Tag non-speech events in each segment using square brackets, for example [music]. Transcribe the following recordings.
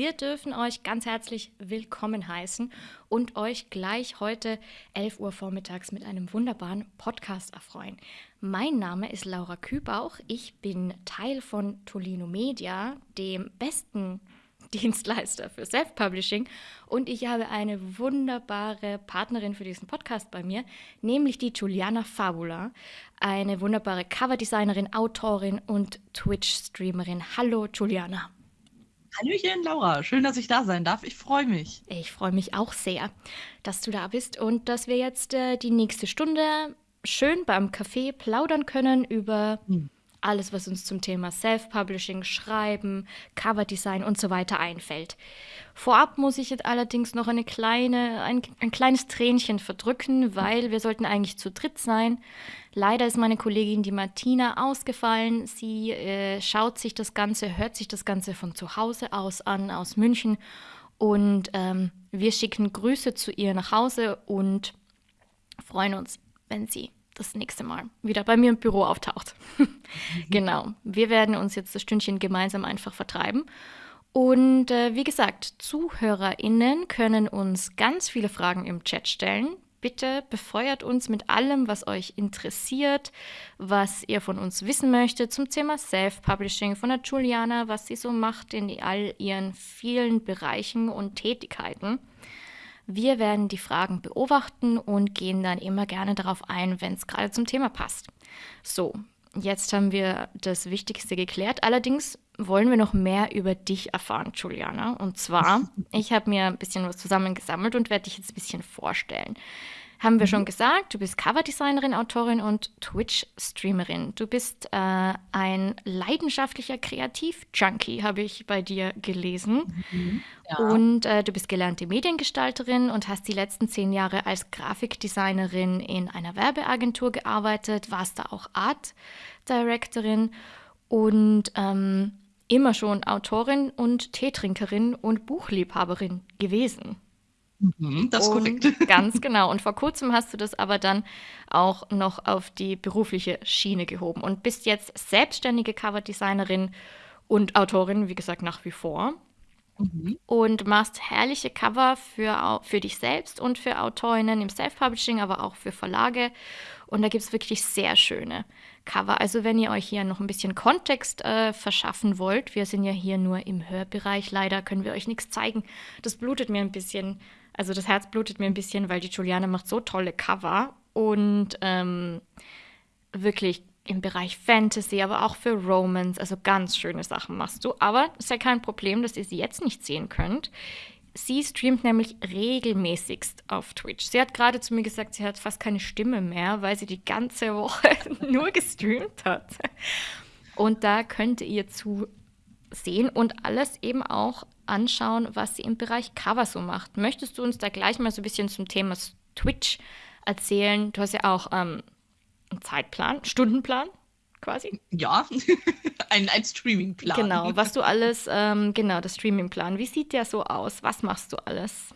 Wir dürfen euch ganz herzlich willkommen heißen und euch gleich heute 11 Uhr vormittags mit einem wunderbaren Podcast erfreuen. Mein Name ist Laura Kübauch. Ich bin Teil von Tolino Media, dem besten [laughs] Dienstleister für Self-Publishing. Und ich habe eine wunderbare Partnerin für diesen Podcast bei mir, nämlich die Juliana Fabula, eine wunderbare Coverdesignerin, Autorin und Twitch-Streamerin. Hallo, Juliana. Hallöchen, Laura. Schön, dass ich da sein darf. Ich freue mich. Ich freue mich auch sehr, dass du da bist und dass wir jetzt äh, die nächste Stunde schön beim Café plaudern können über hm alles, was uns zum Thema Self-Publishing, Schreiben, Coverdesign und so weiter einfällt. Vorab muss ich jetzt allerdings noch eine kleine, ein, ein kleines Tränchen verdrücken, weil wir sollten eigentlich zu dritt sein. Leider ist meine Kollegin, die Martina, ausgefallen. Sie äh, schaut sich das Ganze, hört sich das Ganze von zu Hause aus an, aus München. Und ähm, wir schicken Grüße zu ihr nach Hause und freuen uns, wenn sie das nächste Mal wieder bei mir im Büro auftaucht. [laughs] genau. Wir werden uns jetzt das Stündchen gemeinsam einfach vertreiben. Und äh, wie gesagt, ZuhörerInnen können uns ganz viele Fragen im Chat stellen. Bitte befeuert uns mit allem, was euch interessiert, was ihr von uns wissen möchtet zum Thema Self-Publishing von der Juliana, was sie so macht in all ihren vielen Bereichen und Tätigkeiten. Wir werden die Fragen beobachten und gehen dann immer gerne darauf ein, wenn es gerade zum Thema passt. So, jetzt haben wir das Wichtigste geklärt. Allerdings wollen wir noch mehr über dich erfahren, Juliana. Und zwar, [laughs] ich habe mir ein bisschen was zusammengesammelt und werde dich jetzt ein bisschen vorstellen. Haben wir schon mhm. gesagt, du bist Coverdesignerin, Autorin und Twitch-Streamerin. Du bist äh, ein leidenschaftlicher Kreativ-Junkie, habe ich bei dir gelesen. Mhm. Ja. Und äh, du bist gelernte Mediengestalterin und hast die letzten zehn Jahre als Grafikdesignerin in einer Werbeagentur gearbeitet, warst da auch Art Directorin und ähm, immer schon Autorin und Teetrinkerin und Buchliebhaberin gewesen. Mhm, das ist korrekt. [laughs] ganz genau. Und vor kurzem hast du das aber dann auch noch auf die berufliche Schiene gehoben und bist jetzt selbstständige Coverdesignerin und Autorin, wie gesagt, nach wie vor. Mhm. Und machst herrliche Cover für, für dich selbst und für Autorinnen im Self-Publishing, aber auch für Verlage. Und da gibt es wirklich sehr schöne Cover. Also wenn ihr euch hier noch ein bisschen Kontext äh, verschaffen wollt, wir sind ja hier nur im Hörbereich, leider können wir euch nichts zeigen. Das blutet mir ein bisschen also das Herz blutet mir ein bisschen, weil die Juliane macht so tolle Cover und ähm, wirklich im Bereich Fantasy, aber auch für Romance, also ganz schöne Sachen machst du. Aber ist ja kein Problem, dass ihr sie jetzt nicht sehen könnt. Sie streamt nämlich regelmäßigst auf Twitch. Sie hat gerade zu mir gesagt, sie hat fast keine Stimme mehr, weil sie die ganze Woche [laughs] nur gestreamt hat. Und da könnt ihr zu sehen und alles eben auch anschauen, was sie im Bereich Cover so macht. Möchtest du uns da gleich mal so ein bisschen zum Thema Twitch erzählen? Du hast ja auch ähm, einen Zeitplan, Stundenplan quasi. Ja, [laughs] ein, ein Streamingplan. Genau, was du alles, ähm, genau, das Streamingplan. Wie sieht der so aus? Was machst du alles?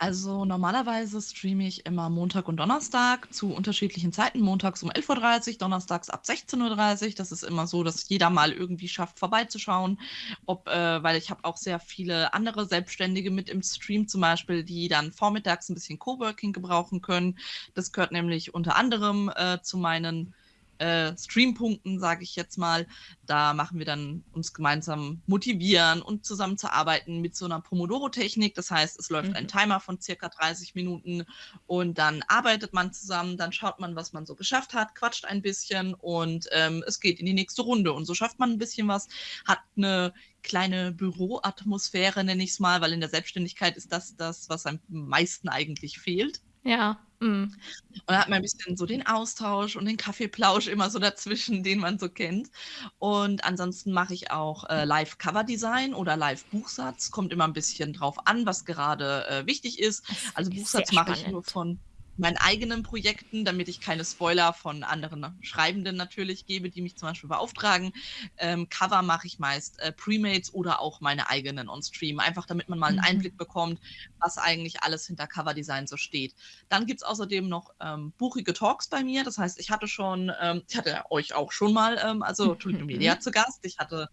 Also normalerweise streame ich immer Montag und Donnerstag zu unterschiedlichen Zeiten. Montags um 11.30 Uhr, donnerstags ab 16.30 Uhr. Das ist immer so, dass jeder mal irgendwie schafft, vorbeizuschauen. Ob, äh, weil ich habe auch sehr viele andere Selbstständige mit im Stream zum Beispiel, die dann vormittags ein bisschen Coworking gebrauchen können. Das gehört nämlich unter anderem äh, zu meinen äh, Streampunkten, sage ich jetzt mal. Da machen wir dann uns gemeinsam motivieren und zusammen zu arbeiten mit so einer Pomodoro-Technik. Das heißt, es läuft mhm. ein Timer von circa 30 Minuten und dann arbeitet man zusammen, dann schaut man, was man so geschafft hat, quatscht ein bisschen und ähm, es geht in die nächste Runde. Und so schafft man ein bisschen was, hat eine kleine Büroatmosphäre, nenne ich es mal, weil in der Selbstständigkeit ist das das, was am meisten eigentlich fehlt. Ja. Mhm. Und da hat man ein bisschen so den Austausch und den Kaffeeplausch immer so dazwischen, [laughs] den man so kennt. Und ansonsten mache ich auch äh, Live-Cover-Design oder Live-Buchsatz. Kommt immer ein bisschen drauf an, was gerade äh, wichtig ist. Also Buchsatz mache ich nur von meinen eigenen Projekten, damit ich keine Spoiler von anderen Schreibenden natürlich gebe, die mich zum Beispiel beauftragen. Ähm, Cover mache ich meist äh, Premates oder auch meine eigenen on-Stream, einfach damit man mal einen mhm. Einblick bekommt, was eigentlich alles hinter Coverdesign so steht. Dann gibt es außerdem noch ähm, buchige Talks bei mir. Das heißt, ich hatte schon, ähm, ich hatte euch auch schon mal, ähm, also Tulip Media zu Gast. Ich hatte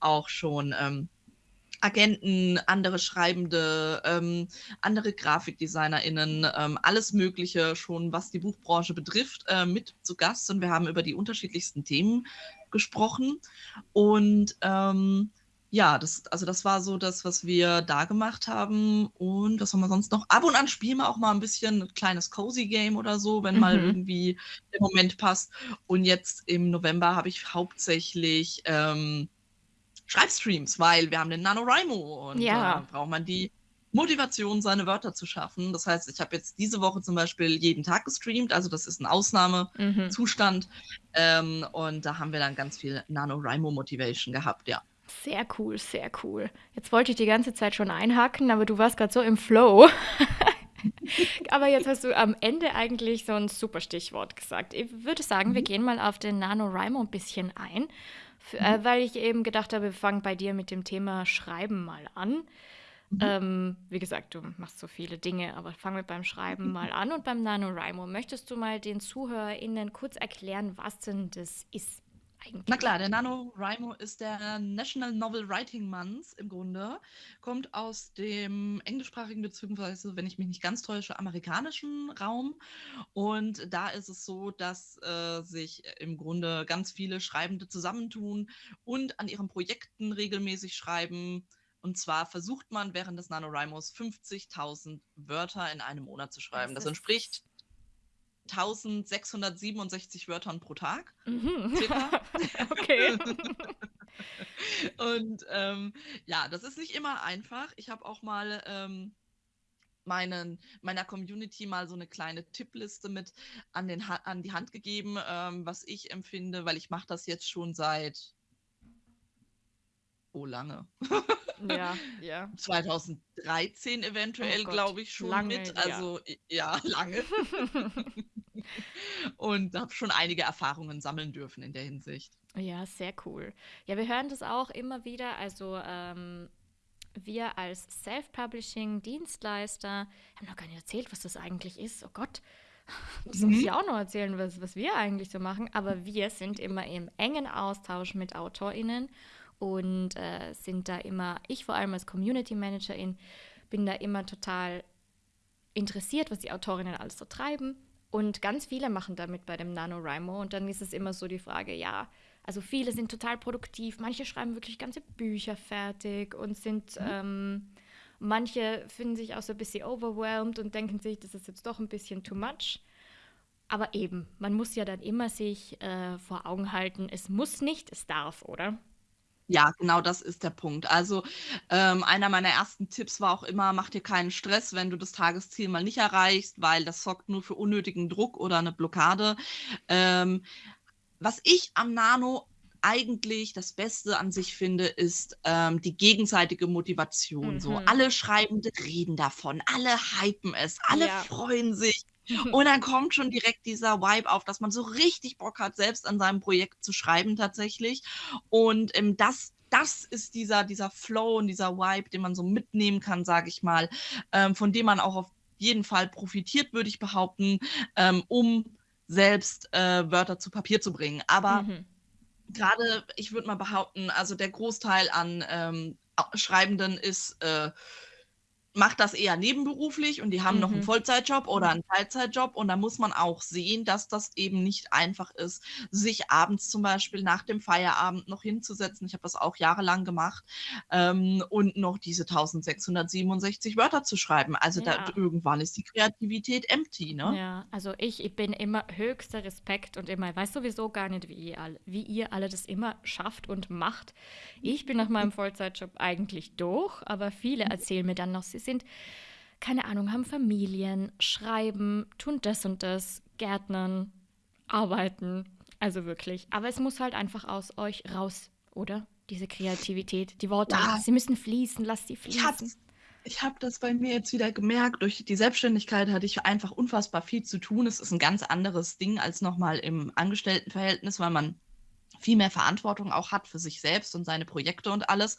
auch schon ähm, Agenten, andere Schreibende, ähm, andere GrafikdesignerInnen, ähm, alles Mögliche schon, was die Buchbranche betrifft, äh, mit zu Gast und wir haben über die unterschiedlichsten Themen gesprochen. Und ähm, ja, das, also das war so das, was wir da gemacht haben. Und was haben wir sonst noch? Ab und an spielen wir auch mal ein bisschen ein kleines Cozy Game oder so, wenn mhm. mal irgendwie der Moment passt. Und jetzt im November habe ich hauptsächlich ähm, Schreibstreams, weil wir haben den NaNoWriMo und Ja. äh, braucht man die Motivation, seine Wörter zu schaffen. Das heißt, ich habe jetzt diese Woche zum Beispiel jeden Tag gestreamt, also das ist ein Mhm. Ausnahmezustand. Ähm, und da haben wir dann ganz viel NaNoWriMo-Motivation gehabt, ja. Sehr cool, sehr cool. Jetzt wollte ich die ganze Zeit schon einhaken, aber du warst gerade so im Flow. [laughs] Aber jetzt hast du am Ende eigentlich so ein super Stichwort gesagt. Ich würde sagen, wir Mhm. gehen mal auf den NaNoWriMo ein bisschen ein, f- Mhm. äh, weil ich eben gedacht habe, wir fangen bei dir mit dem Thema Schreiben mal an. Mhm. Ähm, wie gesagt, du machst so viele Dinge, aber fangen wir beim Schreiben mal an und beim NaNoWriMo. Möchtest du mal den ZuhörerInnen kurz erklären, was denn das ist eigentlich? Na klar, der NaNoWriMo ist der National Novel Writing Month im Grunde. Kommt aus dem englischsprachigen, beziehungsweise, wenn ich mich nicht ganz täusche, amerikanischen Raum. Und da ist es so, dass äh, sich im Grunde ganz viele Schreibende zusammentun und an ihren Projekten regelmäßig schreiben. Und zwar versucht man während des NaNoWriMos 50.000 Wörter in einem Monat zu schreiben. Das Das entspricht 1667 Wörtern pro Tag. Mhm. Okay. Und ähm, ja, das ist nicht immer einfach. Ich habe auch mal ähm, meinen, meiner Community mal so eine kleine Tippliste mit an, den ha an die Hand gegeben, ähm, was ich empfinde, weil ich mache das jetzt schon seit oh lange. Ja, ja. 2013 eventuell, Oh glaube ich, schon lange, mit. ja. Also i- ja, lange. Und habe schon einige Erfahrungen sammeln dürfen in der Hinsicht. Ja, sehr cool. Ja, wir hören das auch immer wieder. Also ähm, wir als Self-Publishing-Dienstleister haben noch gar nicht erzählt, was das eigentlich ist. Oh Gott, [laughs] das muss Mhm. ich auch noch erzählen, was, was wir eigentlich so machen. Aber wir sind immer im engen Austausch mit AutorInnen und äh, sind da immer, ich vor allem als Community Managerin, bin da immer total interessiert, was die Autorinnen alles so treiben. Und ganz viele machen damit bei dem NaNoWriMo. Und dann ist es immer so die Frage, ja, also viele sind total produktiv, manche schreiben wirklich ganze Bücher fertig und sind, ähm, manche finden sich auch so ein bisschen overwhelmed und denken sich, das ist jetzt doch ein bisschen too much. Aber eben, man muss ja dann immer sich äh, vor Augen halten, es muss nicht, es darf, oder? Ja, genau das ist der Punkt. Also ähm, einer meiner ersten Tipps war auch immer, mach dir keinen Stress, wenn du das Tagesziel mal nicht erreichst, weil das sorgt nur für unnötigen Druck oder eine Blockade. Ähm, was ich am Nano eigentlich das Beste an sich finde, ist ähm, die gegenseitige Motivation. So, Mhm. alle Schreibende reden davon, alle hypen es, alle Ja. freuen sich. Und dann [laughs] kommt schon direkt dieser Vibe auf, dass man so richtig Bock hat, selbst an seinem Projekt zu schreiben tatsächlich. Und ähm, das, das ist dieser, dieser Flow und dieser Vibe, den man so mitnehmen kann, sage ich mal, ähm, von dem man auch auf jeden Fall profitiert, würde ich behaupten, ähm, um selbst äh, Wörter zu Papier zu bringen. Aber Mhm. gerade, ich würde mal behaupten, also der Großteil an ähm, Schreibenden ist, äh, macht das eher nebenberuflich und die haben noch einen Mhm. Vollzeitjob oder einen Teilzeitjob und da muss man auch sehen, dass das eben nicht einfach ist, sich abends zum Beispiel nach dem Feierabend noch hinzusetzen. Ich habe das auch jahrelang gemacht ähm, und noch diese 1667 Wörter zu schreiben. Also da, Ja. irgendwann ist die Kreativität empty, ne? Ja, also ich, ich bin immer höchster Respekt und immer, ich weiß sowieso gar nicht, wie ihr alle, wie ihr alle das immer schafft und macht. Ich bin nach meinem Vollzeitjob eigentlich durch, aber viele erzählen mir dann noch, sie sind, keine Ahnung, haben Familien, schreiben, tun das und das, Gärtnern, arbeiten. Also wirklich. Aber es muss halt einfach aus euch raus, oder? Diese Kreativität, die Worte, Ja. sie müssen fließen, lasst sie Ich habe fließen. ich hab das bei mir jetzt wieder gemerkt. Durch die Selbstständigkeit hatte ich einfach unfassbar viel zu tun. Es ist ein ganz anderes Ding als nochmal im Angestelltenverhältnis, weil man viel mehr Verantwortung auch hat für sich selbst und seine Projekte und alles.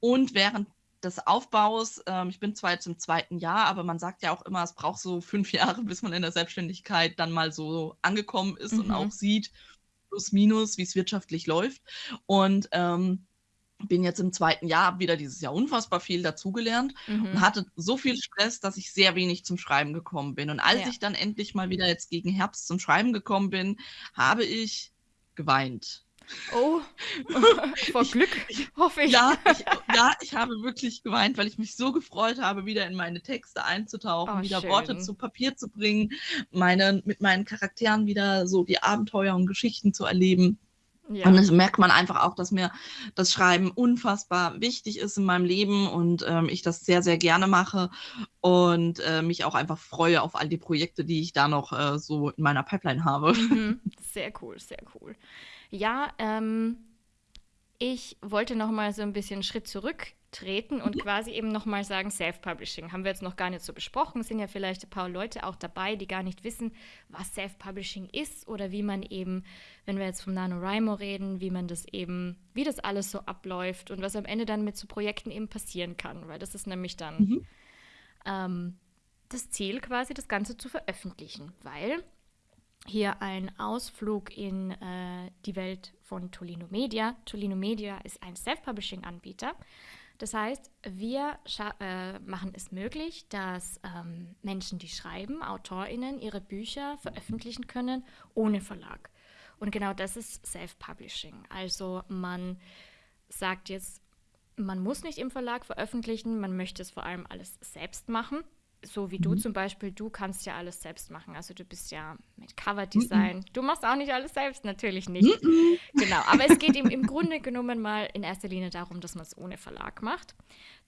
Und während des Aufbaus, ähm, ich bin zwar jetzt im zweiten Jahr, aber man sagt ja auch immer, es braucht so fünf [laughs] Jahre, bis man in der Selbstständigkeit dann mal so angekommen ist und Mhm. auch sieht, plus minus, wie es wirtschaftlich läuft. Und ähm, bin jetzt im zweiten Jahr, habe wieder dieses Jahr unfassbar viel dazugelernt und Mhm. hatte so viel Stress, dass ich sehr wenig zum Schreiben gekommen bin. Und als Ja. ich dann endlich mal wieder jetzt gegen Herbst zum Schreiben gekommen bin, habe ich geweint. Oh, [laughs] vor Ich Glück, ich hoffe ich. ja, ich [laughs] ja, ich habe wirklich geweint, weil ich mich so gefreut habe, wieder in meine Texte einzutauchen, Oh, wieder Worte schön. zu Papier zu bringen, meine mit meinen Charakteren wieder so die Abenteuer und Geschichten zu erleben. Und Ja. das merkt man einfach auch, dass mir das Schreiben unfassbar wichtig ist in meinem Leben und, ähm, ich das sehr, sehr gerne mache und, äh, mich auch einfach freue auf all die Projekte, die ich da noch, äh, so in meiner Pipeline habe. Mhm. [laughs] Sehr cool, sehr cool. Ja, ähm, ich wollte noch mal so ein bisschen Schritt zurücktreten und quasi eben noch mal sagen, Self-Publishing haben wir jetzt noch gar nicht so besprochen. Sind ja vielleicht ein paar Leute auch dabei, die gar nicht wissen, was Self-Publishing ist oder wie man eben, wenn wir jetzt vom NaNoWriMo reden, wie man das eben wie das alles so abläuft und was am Ende dann mit so Projekten eben passieren kann, weil das ist nämlich dann, Mhm. ähm, das Ziel quasi, das Ganze zu veröffentlichen, weil hier ein Ausflug in äh, die Welt von Tolino Media. Tolino Media ist ein Self-Publishing-Anbieter. Das heißt, wir äh, machen es möglich, dass ähm, Menschen, die schreiben, AutorInnen, ihre Bücher veröffentlichen können ohne Verlag. Und genau das ist Self-Publishing. Also man sagt jetzt, man muss nicht im Verlag veröffentlichen, man möchte es vor allem alles selbst machen. So wie du Mhm. zum Beispiel, du kannst ja alles selbst machen. Also du bist ja mit Mhm. Coverdesign. Du machst auch nicht alles selbst, natürlich nicht. Mhm. Genau, aber es geht ihm im Grunde genommen mal in erster Linie darum, dass man es ohne Verlag macht.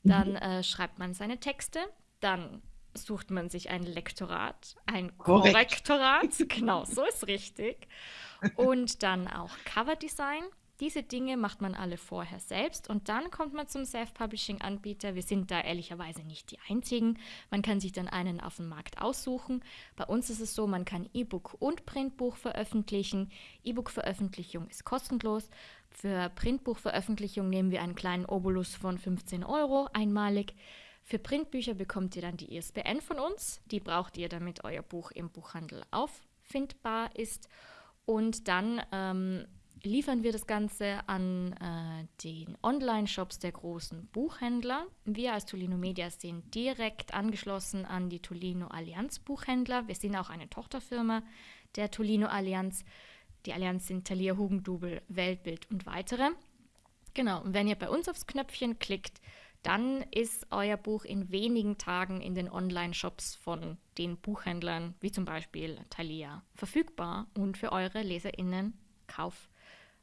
Dann Mhm. äh, schreibt man seine Texte, dann sucht man sich ein Lektorat, ein Korrekt. Korrektorat, genau, so ist richtig. Und dann auch Coverdesign. Diese Dinge macht man alle vorher selbst und dann kommt man zum Self-Publishing-Anbieter. Wir sind da ehrlicherweise nicht die einzigen. Man kann sich dann einen auf dem Markt aussuchen. Bei uns ist es so, man kann E-Book und Printbuch veröffentlichen. E-Book-Veröffentlichung ist kostenlos. Für Printbuchveröffentlichung nehmen wir einen kleinen Obolus von 15 Euro einmalig. Für Printbücher bekommt ihr dann die ISBN von uns. Die braucht ihr, damit euer Buch im Buchhandel auffindbar ist. Und dann ähm, liefern wir das Ganze an äh, den Online-Shops der großen Buchhändler. Wir als Tolino Media sind direkt angeschlossen an die Tolino Allianz Buchhändler. Wir sind auch eine Tochterfirma der Tolino Allianz. Die Allianz sind Thalia Hugendubel, Weltbild und weitere. Genau, und wenn ihr bei uns aufs Knöpfchen klickt, dann ist euer Buch in wenigen Tagen in den Online-Shops von den Buchhändlern, wie zum Beispiel Thalia, verfügbar und für eure LeserInnen kauf,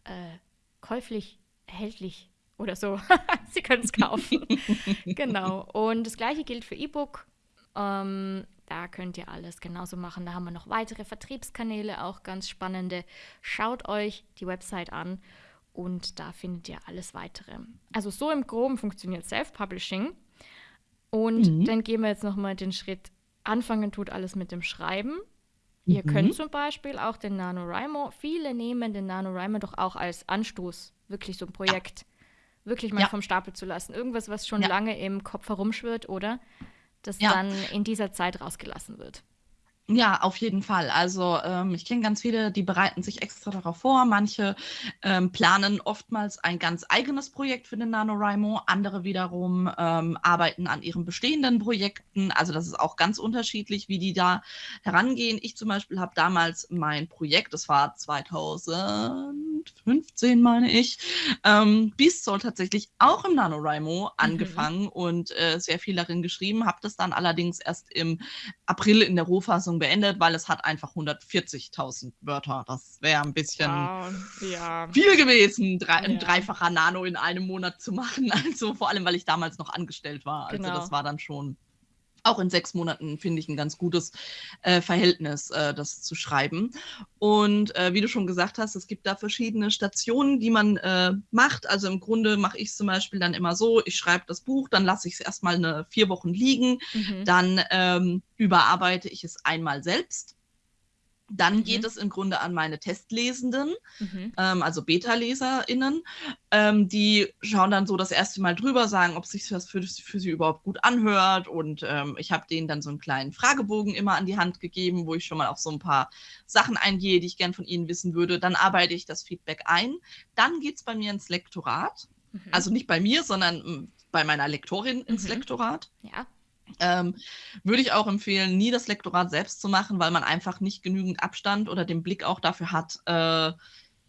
äh, käuflich, erhältlich oder so. [laughs] Sie können es kaufen. [laughs] genau. Und das gleiche gilt für E-Book. Ähm, da könnt ihr alles genauso machen. Da haben wir noch weitere Vertriebskanäle, auch ganz spannende. Schaut euch die Website an und da findet ihr alles weitere. Also so im Groben funktioniert Self-Publishing. Und Mhm. dann gehen wir jetzt nochmal den Schritt. Anfangen tut alles mit dem Schreiben. Ihr könnt Mhm. zum Beispiel auch den NaNoWriMo, viele nehmen den NaNoWriMo doch auch als Anstoß, wirklich so ein Projekt wirklich mal Ja. vom Stapel zu lassen. Irgendwas, was schon Ja. lange im Kopf herumschwirrt, oder? Das Ja. dann in dieser Zeit rausgelassen wird. Ja, auf jeden Fall. Also ähm, ich kenne ganz viele, die bereiten sich extra darauf vor. Manche ähm, planen oftmals ein ganz eigenes Projekt für den NaNoWriMo. Andere wiederum ähm, arbeiten an ihren bestehenden Projekten. Also das ist auch ganz unterschiedlich, wie die da herangehen. Ich zum Beispiel habe damals mein Projekt, das war 2015, meine ich, ähm, Beast Soul tatsächlich auch im NaNoWriMo angefangen und äh, sehr viel darin geschrieben. Habe das dann allerdings erst im April in der Rohfassung beendet, weil es hat einfach 140.000 Wörter. Das wäre ein bisschen Wow, ja. viel gewesen, drei, ein Ja. dreifacher Nano in einem Monat zu machen. [laughs] Also vor allem, weil ich damals noch angestellt war. Also Genau. das war dann schon auch in sechs Monaten, finde ich, ein ganz gutes äh, Verhältnis, äh, das zu schreiben. Und äh, wie du schon gesagt hast, es gibt da verschiedene Stationen, die man äh, macht. Also im Grunde mache ich zum Beispiel dann immer so, ich schreibe das Buch, dann lasse ich es erstmal eine vier Wochen liegen, Mhm. dann ähm, überarbeite ich es einmal selbst. Dann Mhm. geht es im Grunde an meine Testlesenden, Mhm. ähm, also Beta-LeserInnen. Ähm, die schauen dann so das erste Mal drüber, sagen, ob sich das für, für sie überhaupt gut anhört. Und ähm, ich habe denen dann so einen kleinen Fragebogen immer an die Hand gegeben, wo ich schon mal auf so ein paar Sachen eingehe, die ich gern von ihnen wissen würde. Dann arbeite ich das Feedback ein. Dann geht es bei mir ins Lektorat. Mhm. Also nicht bei mir, sondern hm, bei meiner Lektorin ins mhm. Lektorat. Ja. Ähm, würde ich auch empfehlen, nie das Lektorat selbst zu machen, weil man einfach nicht genügend Abstand oder den Blick auch dafür hat, äh,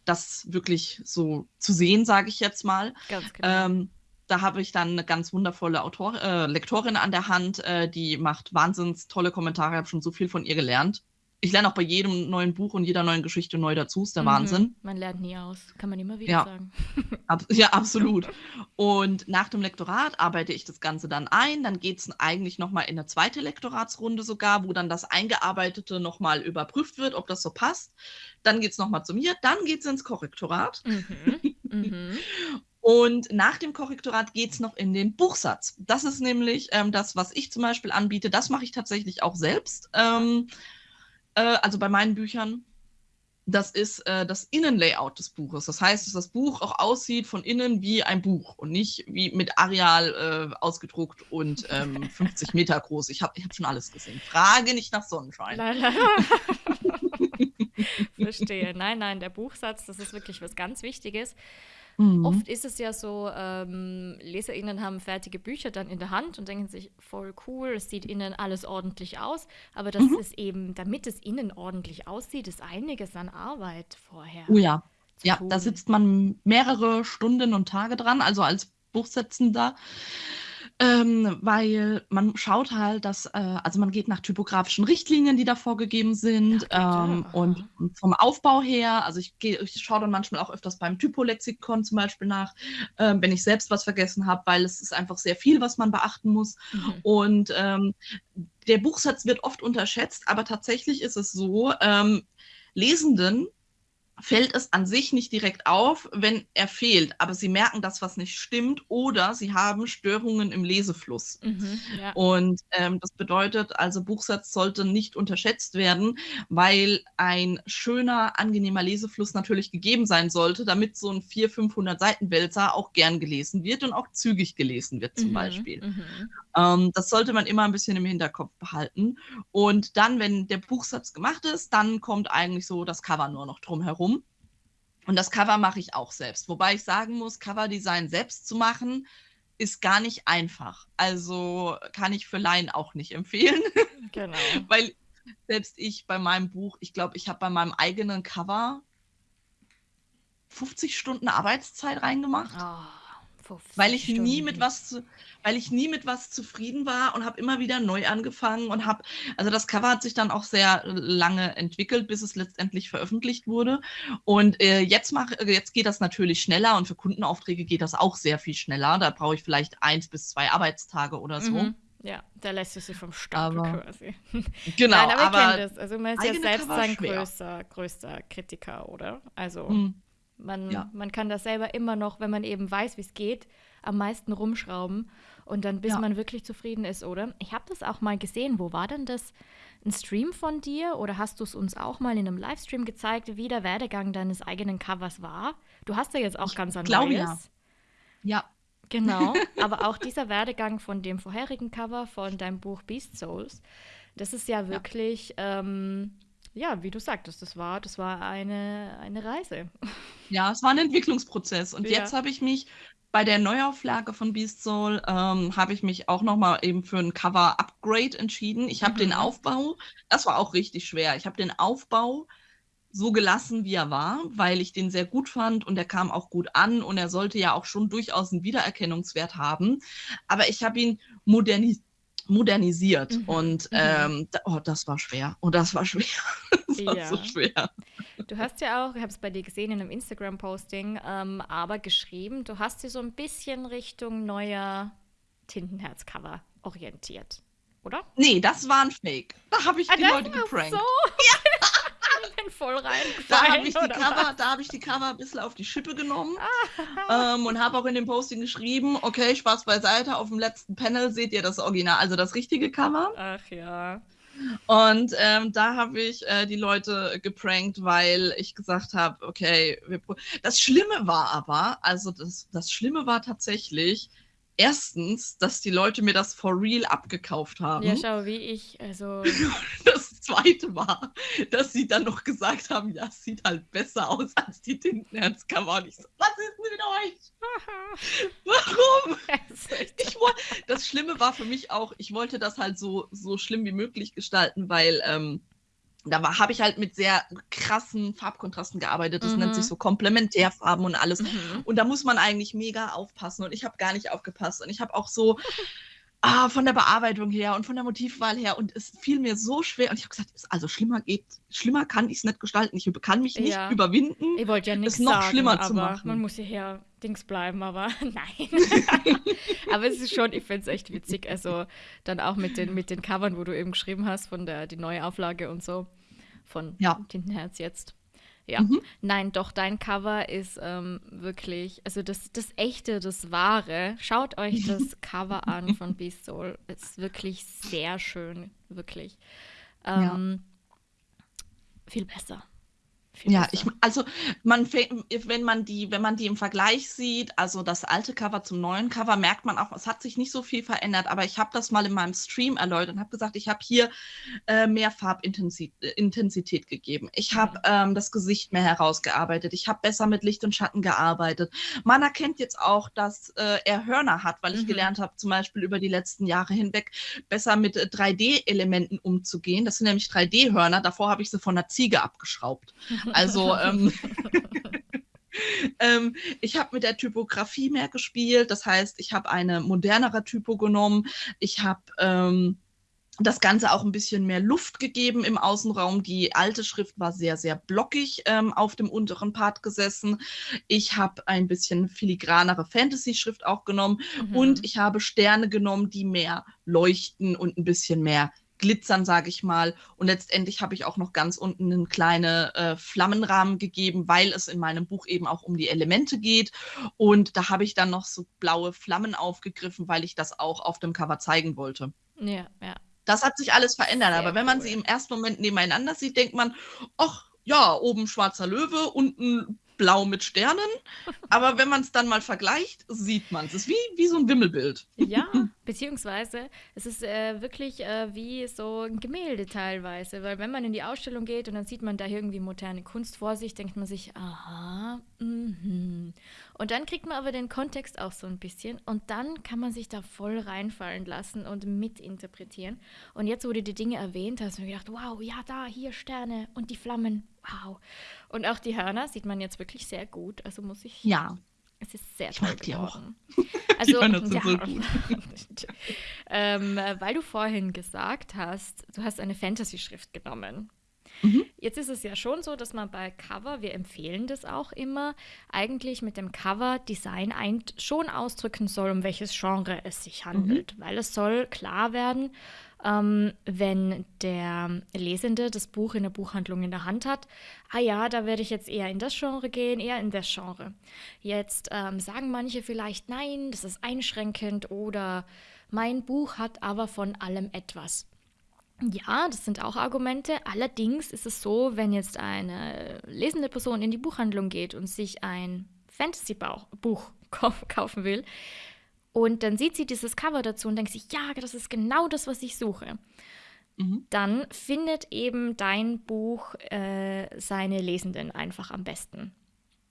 das wirklich so zu sehen, sage ich jetzt mal. Ganz genau. Ähm, da habe ich dann eine ganz wundervolle Autor äh, Lektorin an der Hand, äh, die macht wahnsinns tolle Kommentare. Ich habe schon so viel von ihr gelernt ich lerne auch bei jedem neuen Buch und jeder neuen Geschichte neu dazu. Ist der mhm. Wahnsinn. Man lernt nie aus, kann man immer wieder ja. sagen. [laughs] Ab ja, absolut. Und nach dem Lektorat arbeite ich das Ganze dann ein. Dann geht es eigentlich nochmal in eine zweite Lektoratsrunde sogar, wo dann das Eingearbeitete nochmal überprüft wird, ob das so passt. Dann geht es nochmal zu mir. Dann geht es ins Korrektorat. Mhm. [laughs] Mhm. Und nach dem Korrektorat geht es noch in den Buchsatz. Das ist nämlich ähm, das, was ich zum Beispiel anbiete. Das mache ich tatsächlich auch selbst. Ähm, äh, also bei meinen Büchern, das ist äh, das Innenlayout des Buches. Das heißt, dass das Buch auch aussieht von innen wie ein Buch und nicht wie mit Areal äh, ausgedruckt und ähm, [laughs] 50 Meter groß. Ich habe ich hab schon alles gesehen. Frage nicht nach Sonnenschein. Nein. [laughs] Verstehe. Nein, nein, der Buchsatz, das ist wirklich was ganz Wichtiges. Mhm. Oft ist es ja so, ähm, LeserInnen haben fertige Bücher dann in der Hand und denken sich, voll cool, es sieht innen alles ordentlich aus. Aber das mhm. ist eben, damit es innen ordentlich aussieht, ist einiges an Arbeit vorher. Oh ja. Ja, tun. da sitzt man mehrere Stunden und Tage dran, also als Buchsetzender. Ähm, weil man schaut halt, dass, äh, also man geht nach typografischen Richtlinien, die da vorgegeben sind. Ja, ähm, und, vom Aufbau her, also ich, ich schaue dann manchmal auch öfters beim Typolexikon zum Beispiel nach, äh, wenn ich selbst was vergessen habe, weil es ist einfach sehr viel, was man beachten muss. Mhm. Und ähm, der Buchsatz wird oft unterschätzt, aber tatsächlich ist es so, ähm, Lesenden fällt es an sich nicht direkt auf, wenn er fehlt, aber sie merken, dass was nicht stimmt oder sie haben Störungen im Lesefluss. Mhm, ja. Und ähm, das bedeutet also, Buchsatz sollte nicht unterschätzt werden, weil ein schöner, angenehmer Lesefluss natürlich gegeben sein sollte, damit so ein 400, 500 Seiten Wälzer auch gern gelesen wird und auch zügig gelesen wird zum mhm, Beispiel. Mhm. Ähm, das sollte man immer ein bisschen im Hinterkopf behalten. Und dann, wenn der Buchsatz gemacht ist, dann kommt eigentlich so das Cover nur noch drum herum. Und das Cover mache ich auch selbst. Wobei ich sagen muss, Coverdesign selbst zu machen, ist gar nicht einfach. Also kann ich für Laien auch nicht empfehlen. [laughs] Genau. Weil selbst ich bei meinem Buch, ich glaube, ich habe bei meinem eigenen Cover 50 Stunden Arbeitszeit reingemacht. Oh weil ich Stunden. nie mit was zu, weil ich nie mit was zufrieden war und habe immer wieder neu angefangen und habe also das Cover hat sich dann auch sehr lange entwickelt, bis es letztendlich veröffentlicht wurde und äh, jetzt mach, jetzt geht das natürlich schneller und für Kundenaufträge geht das auch sehr viel schneller. Da brauche ich vielleicht eins bis zwei Arbeitstage oder so. Mhm. Ja, da lässt du sie vom Stapel quasi. [laughs] Genau, Nein, aber, aber das. Also man ist ja selbst sein größter, größter Kritiker, oder? Also hm. Man, ja. man kann das selber immer noch, wenn man eben weiß, wie es geht, am meisten rumschrauben und dann bis ja. man wirklich zufrieden ist, oder? Ich habe das auch mal gesehen. Wo war denn das? Ein Stream von dir oder hast du es uns auch mal in einem Livestream gezeigt, wie der Werdegang deines eigenen Covers war? Du hast ja jetzt auch ich ganz ein glaube. Ja. ja. Genau, [laughs] aber auch dieser Werdegang von dem vorherigen Cover von deinem Buch Beast Souls, das ist ja wirklich ja. Ähm, ja, wie du sagtest, das war, das war eine, eine Reise. Ja, es war ein Entwicklungsprozess. Und ja. jetzt habe ich mich bei der Neuauflage von Beast Soul, ähm, habe ich mich auch nochmal eben für ein Cover-Upgrade entschieden. Ich habe mhm. den Aufbau, das war auch richtig schwer. Ich habe den Aufbau so gelassen, wie er war, weil ich den sehr gut fand und er kam auch gut an und er sollte ja auch schon durchaus einen Wiedererkennungswert haben. Aber ich habe ihn modernisiert modernisiert. Mhm. Und mhm. ähm, oh, das war schwer. Und das war schwer. [laughs] das war ja. so schwer. Du hast ja auch, ich habe es bei dir gesehen in einem Instagram-Posting, ähm, aber geschrieben, du hast dir so ein bisschen Richtung neuer Tintenherz-Cover orientiert, oder? Nee, das war ein Fake. Da habe ich ah, die Leute geprankt. So? [laughs] Ja. [laughs] bin voll rein. Da habe ich, die Cover, hab ich die Cover ein bisschen auf die Schippe genommen ähm, und habe auch in dem Posting geschrieben, okay, Spaß beiseite, auf dem letzten Panel seht ihr das Original, also das richtige Cover. Ach ja. Und ähm, da habe ich äh, die Leute geprankt, weil ich gesagt habe, okay, das Schlimme war aber, also das, das Schlimme war tatsächlich, erstens, dass die Leute mir das for real abgekauft haben. Ja, schau, wie ich, also. [laughs] Das zweite war, dass sie dann noch gesagt haben, ja, es sieht halt besser aus als die Tintenherzcover. Und ich so, was ist mit euch? [laughs] Warum? [laughs] Ich wollt, das Schlimme war für mich auch, ich wollte das halt so, so schlimm wie möglich gestalten, weil ähm, da habe ich halt mit sehr krassen Farbkontrasten gearbeitet. Das mhm. nennt sich so Komplementärfarben und alles. Mhm. Und da muss man eigentlich mega aufpassen. Und ich habe gar nicht aufgepasst. Und ich habe auch so ah, von der Bearbeitung her und von der Motivwahl her. Und es fiel mir so schwer. Und ich habe gesagt, also schlimmer geht, schlimmer kann ich es nicht gestalten. Ich kann mich nicht ja. überwinden, ich ja es noch sagen, schlimmer zu machen. Man muss hierher Dings bleiben, aber [laughs] nein. [laughs] aber es ist schon, ich finde es echt witzig. Also dann auch mit den, mit den Covern, wo du eben geschrieben hast, von der die neue Auflage und so von ja. Tintenherz jetzt. Ja, mhm. nein, doch, dein Cover ist ähm, wirklich, also das, das echte, das wahre. Schaut euch das [laughs] Cover an von Beast Soul. Es ist wirklich sehr schön, wirklich. Ähm, ja. Viel besser. Ja, ich, also man wenn man die, wenn man die im Vergleich sieht, also das alte Cover zum neuen Cover, merkt man auch, es hat sich nicht so viel verändert. Aber ich habe das mal in meinem Stream erläutert und habe gesagt, ich habe hier äh, mehr Farbintensität äh, gegeben. Ich habe mhm. ähm, das Gesicht mehr herausgearbeitet. Ich habe besser mit Licht und Schatten gearbeitet. Man erkennt jetzt auch, dass äh, er Hörner hat, weil ich mhm. gelernt habe, zum Beispiel über die letzten Jahre hinweg besser mit 3D-Elementen umzugehen. Das sind nämlich 3D-Hörner. Davor habe ich sie von einer Ziege abgeschraubt. Also [laughs] ähm, ähm, ich habe mit der Typografie mehr gespielt. Das heißt, ich habe eine modernere Typo genommen. Ich habe ähm, das Ganze auch ein bisschen mehr Luft gegeben im Außenraum. Die alte Schrift war sehr, sehr blockig ähm, auf dem unteren Part gesessen. Ich habe ein bisschen filigranere Fantasy-Schrift auch genommen mhm. und ich habe Sterne genommen, die mehr leuchten und ein bisschen mehr glitzern, sage ich mal. Und letztendlich habe ich auch noch ganz unten einen kleinen äh, Flammenrahmen gegeben, weil es in meinem Buch eben auch um die Elemente geht. Und da habe ich dann noch so blaue Flammen aufgegriffen, weil ich das auch auf dem Cover zeigen wollte. Ja, ja. Das hat sich alles verändert. Sehr aber wenn man cool. sie im ersten Moment nebeneinander sieht, denkt man, ach ja, oben schwarzer Löwe, unten blau mit Sternen. Aber wenn man es dann mal vergleicht, sieht man es. Es ist wie, wie so ein Wimmelbild. Ja, [laughs] beziehungsweise es ist äh, wirklich äh, wie so ein Gemälde teilweise. Weil wenn man in die Ausstellung geht und dann sieht man da irgendwie moderne Kunst vor sich, denkt man sich, aha, mhm. Und dann kriegt man aber den Kontext auch so ein bisschen und dann kann man sich da voll reinfallen lassen und mitinterpretieren. Und jetzt, wo du die Dinge erwähnt hast, habe ich gedacht, wow, ja, da, hier Sterne und die Flammen, wow. Und auch die Hörner sieht man jetzt wirklich sehr gut. Also muss ich. Ja. Es ist sehr toll ich geworden. [laughs] Also, ja, so [laughs] ähm, weil du vorhin gesagt hast, du hast eine Fantasy-Schrift genommen. Mhm. Jetzt ist es ja schon so, dass man bei Cover, wir empfehlen das auch immer, eigentlich mit dem Cover-Design schon ausdrücken soll, um welches Genre es sich handelt. Mhm. Weil es soll klar werden, ähm, wenn der Lesende das Buch in der Buchhandlung in der Hand hat, ah ja, da werde ich jetzt eher in das Genre gehen, eher in das Genre. Jetzt ähm, sagen manche vielleicht, nein, das ist einschränkend oder mein Buch hat aber von allem etwas. Ja, das sind auch Argumente. Allerdings ist es so, wenn jetzt eine lesende Person in die Buchhandlung geht und sich ein Fantasy-Buch [laughs] kaufen will, und dann sieht sie dieses Cover dazu und denkt sich, ja, das ist genau das, was ich suche. Mhm. Dann findet eben dein Buch äh, seine Lesenden einfach am besten.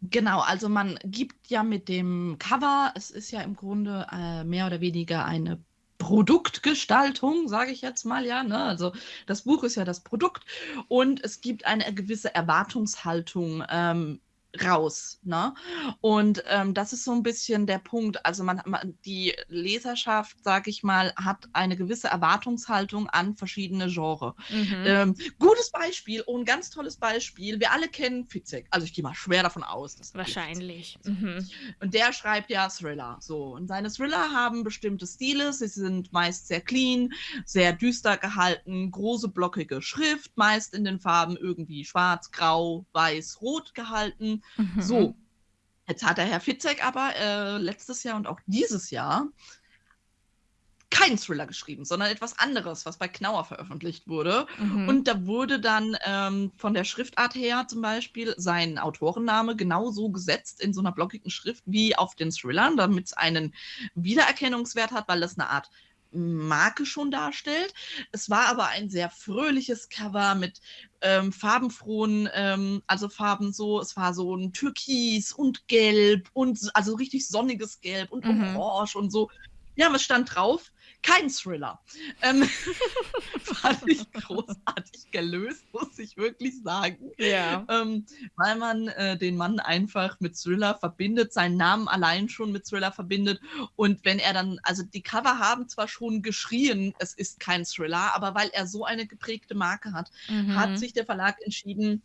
Genau, also man gibt ja mit dem Cover, es ist ja im Grunde äh, mehr oder weniger eine Produktgestaltung, sage ich jetzt mal, ja. Ne? Also das Buch ist ja das Produkt und es gibt eine gewisse Erwartungshaltung ähm, raus. Ne? Und ähm, das ist so ein bisschen der Punkt. Also man, man die Leserschaft, sage ich mal, hat eine gewisse Erwartungshaltung an verschiedene Genres. Mhm. Ähm, gutes Beispiel und ein ganz tolles Beispiel. Wir alle kennen Fitzek. Also ich gehe mal schwer davon aus. Dass Wahrscheinlich. Mhm. Und der schreibt ja Thriller. So. Und seine Thriller haben bestimmte Stile. Sie sind meist sehr clean, sehr düster gehalten, große blockige Schrift, meist in den Farben irgendwie schwarz, grau, weiß, rot gehalten. Mhm. So, jetzt hat der Herr Fitzek aber äh, letztes Jahr und auch dieses Jahr keinen Thriller geschrieben, sondern etwas anderes, was bei Knauer veröffentlicht wurde. Mhm. Und da wurde dann ähm, von der Schriftart her zum Beispiel sein Autorenname genauso gesetzt in so einer blockigen Schrift wie auf den Thrillern, damit es einen Wiedererkennungswert hat, weil das eine Art Marke schon darstellt. Es war aber ein sehr fröhliches Cover mit ähm, farbenfrohen, ähm, also Farben so, es war so ein Türkis und Gelb und also richtig sonniges Gelb und mhm. Orange und so. Ja, was stand drauf? Kein Thriller. Ähm, [laughs] fand ich großartig gelöst, muss ich wirklich sagen. Ja. Ähm, weil man äh, den Mann einfach mit Thriller verbindet, seinen Namen allein schon mit Thriller verbindet. Und wenn er dann, also die Cover haben zwar schon geschrien, es ist kein Thriller, aber weil er so eine geprägte Marke hat, mhm. hat sich der Verlag entschieden,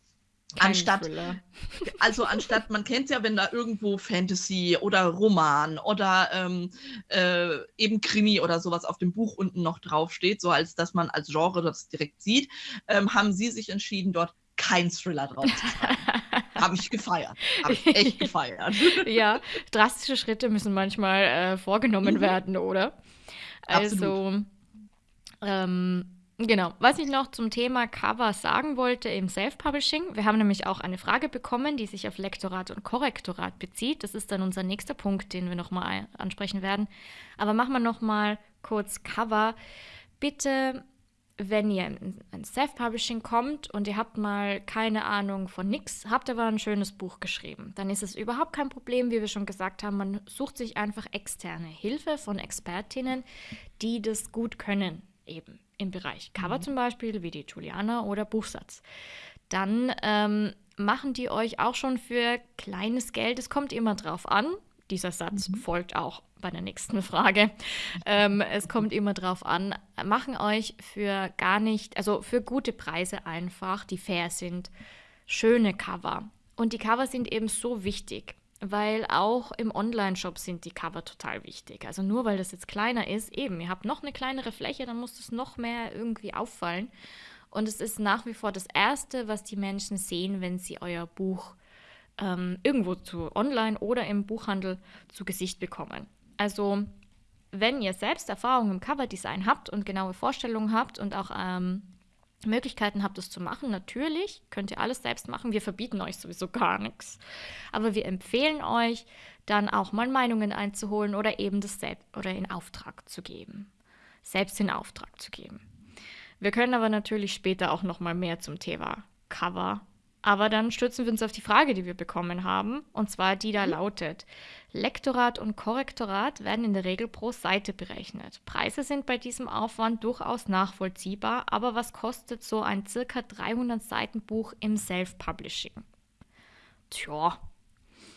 kein anstatt, Thriller. [laughs] also anstatt, man kennt es ja, wenn da irgendwo Fantasy oder Roman oder ähm, äh, eben Krimi oder sowas auf dem Buch unten noch draufsteht, so als dass man als Genre das direkt sieht, ähm, haben sie sich entschieden, dort kein Thriller drauf zu schreiben. [laughs] Habe ich gefeiert. Habe ich echt gefeiert. [laughs] ja, drastische Schritte müssen manchmal äh, vorgenommen mhm. werden, oder? Also, ähm, Genau. Was ich noch zum Thema Cover sagen wollte im Self-Publishing, wir haben nämlich auch eine Frage bekommen, die sich auf Lektorat und Korrektorat bezieht. Das ist dann unser nächster Punkt, den wir nochmal ansprechen werden. Aber machen wir nochmal kurz Cover. Bitte, wenn ihr in Self-Publishing kommt und ihr habt mal keine Ahnung von nix, habt aber ein schönes Buch geschrieben, dann ist es überhaupt kein Problem, wie wir schon gesagt haben. Man sucht sich einfach externe Hilfe von Expertinnen, die das gut können eben im Bereich Cover mhm. zum Beispiel, wie die Juliana oder Buchsatz. Dann ähm, machen die euch auch schon für kleines Geld, es kommt immer drauf an, dieser Satz mhm. folgt auch bei der nächsten [laughs] Frage. Ähm, es kommt immer drauf an, machen euch für gar nicht, also für gute Preise einfach, die fair sind, schöne Cover. Und die Cover sind eben so wichtig weil auch im Online-Shop sind die Cover total wichtig. Also nur weil das jetzt kleiner ist, eben, ihr habt noch eine kleinere Fläche, dann muss das noch mehr irgendwie auffallen. Und es ist nach wie vor das Erste, was die Menschen sehen, wenn sie euer Buch ähm, irgendwo zu online oder im Buchhandel zu Gesicht bekommen. Also wenn ihr selbst Erfahrung im Coverdesign habt und genaue Vorstellungen habt und auch ähm, Möglichkeiten habt, es zu machen. Natürlich könnt ihr alles selbst machen. Wir verbieten euch sowieso gar nichts. Aber wir empfehlen euch, dann auch mal Meinungen einzuholen oder eben das selbst oder in Auftrag zu geben. Selbst in Auftrag zu geben. Wir können aber natürlich später auch noch mal mehr zum Thema Cover aber dann stürzen wir uns auf die Frage, die wir bekommen haben, und zwar die da mhm. lautet: Lektorat und Korrektorat werden in der Regel pro Seite berechnet. Preise sind bei diesem Aufwand durchaus nachvollziehbar, aber was kostet so ein circa 300 Seiten Buch im Self-Publishing? Tja.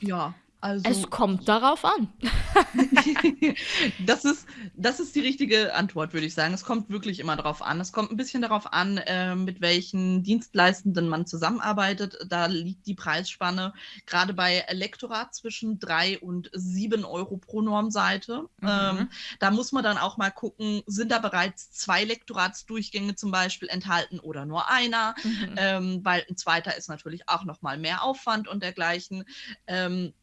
Ja, also, es kommt darauf an. [laughs] das, ist, das ist die richtige Antwort, würde ich sagen. Es kommt wirklich immer darauf an. Es kommt ein bisschen darauf an, äh, mit welchen Dienstleistenden man zusammenarbeitet. Da liegt die Preisspanne gerade bei Lektorat zwischen 3 und 7 Euro pro Normseite. Mhm. Ähm, da muss man dann auch mal gucken, sind da bereits zwei Lektoratsdurchgänge zum Beispiel enthalten oder nur einer, mhm. ähm, weil ein zweiter ist natürlich auch nochmal mehr Aufwand und dergleichen. Ähm,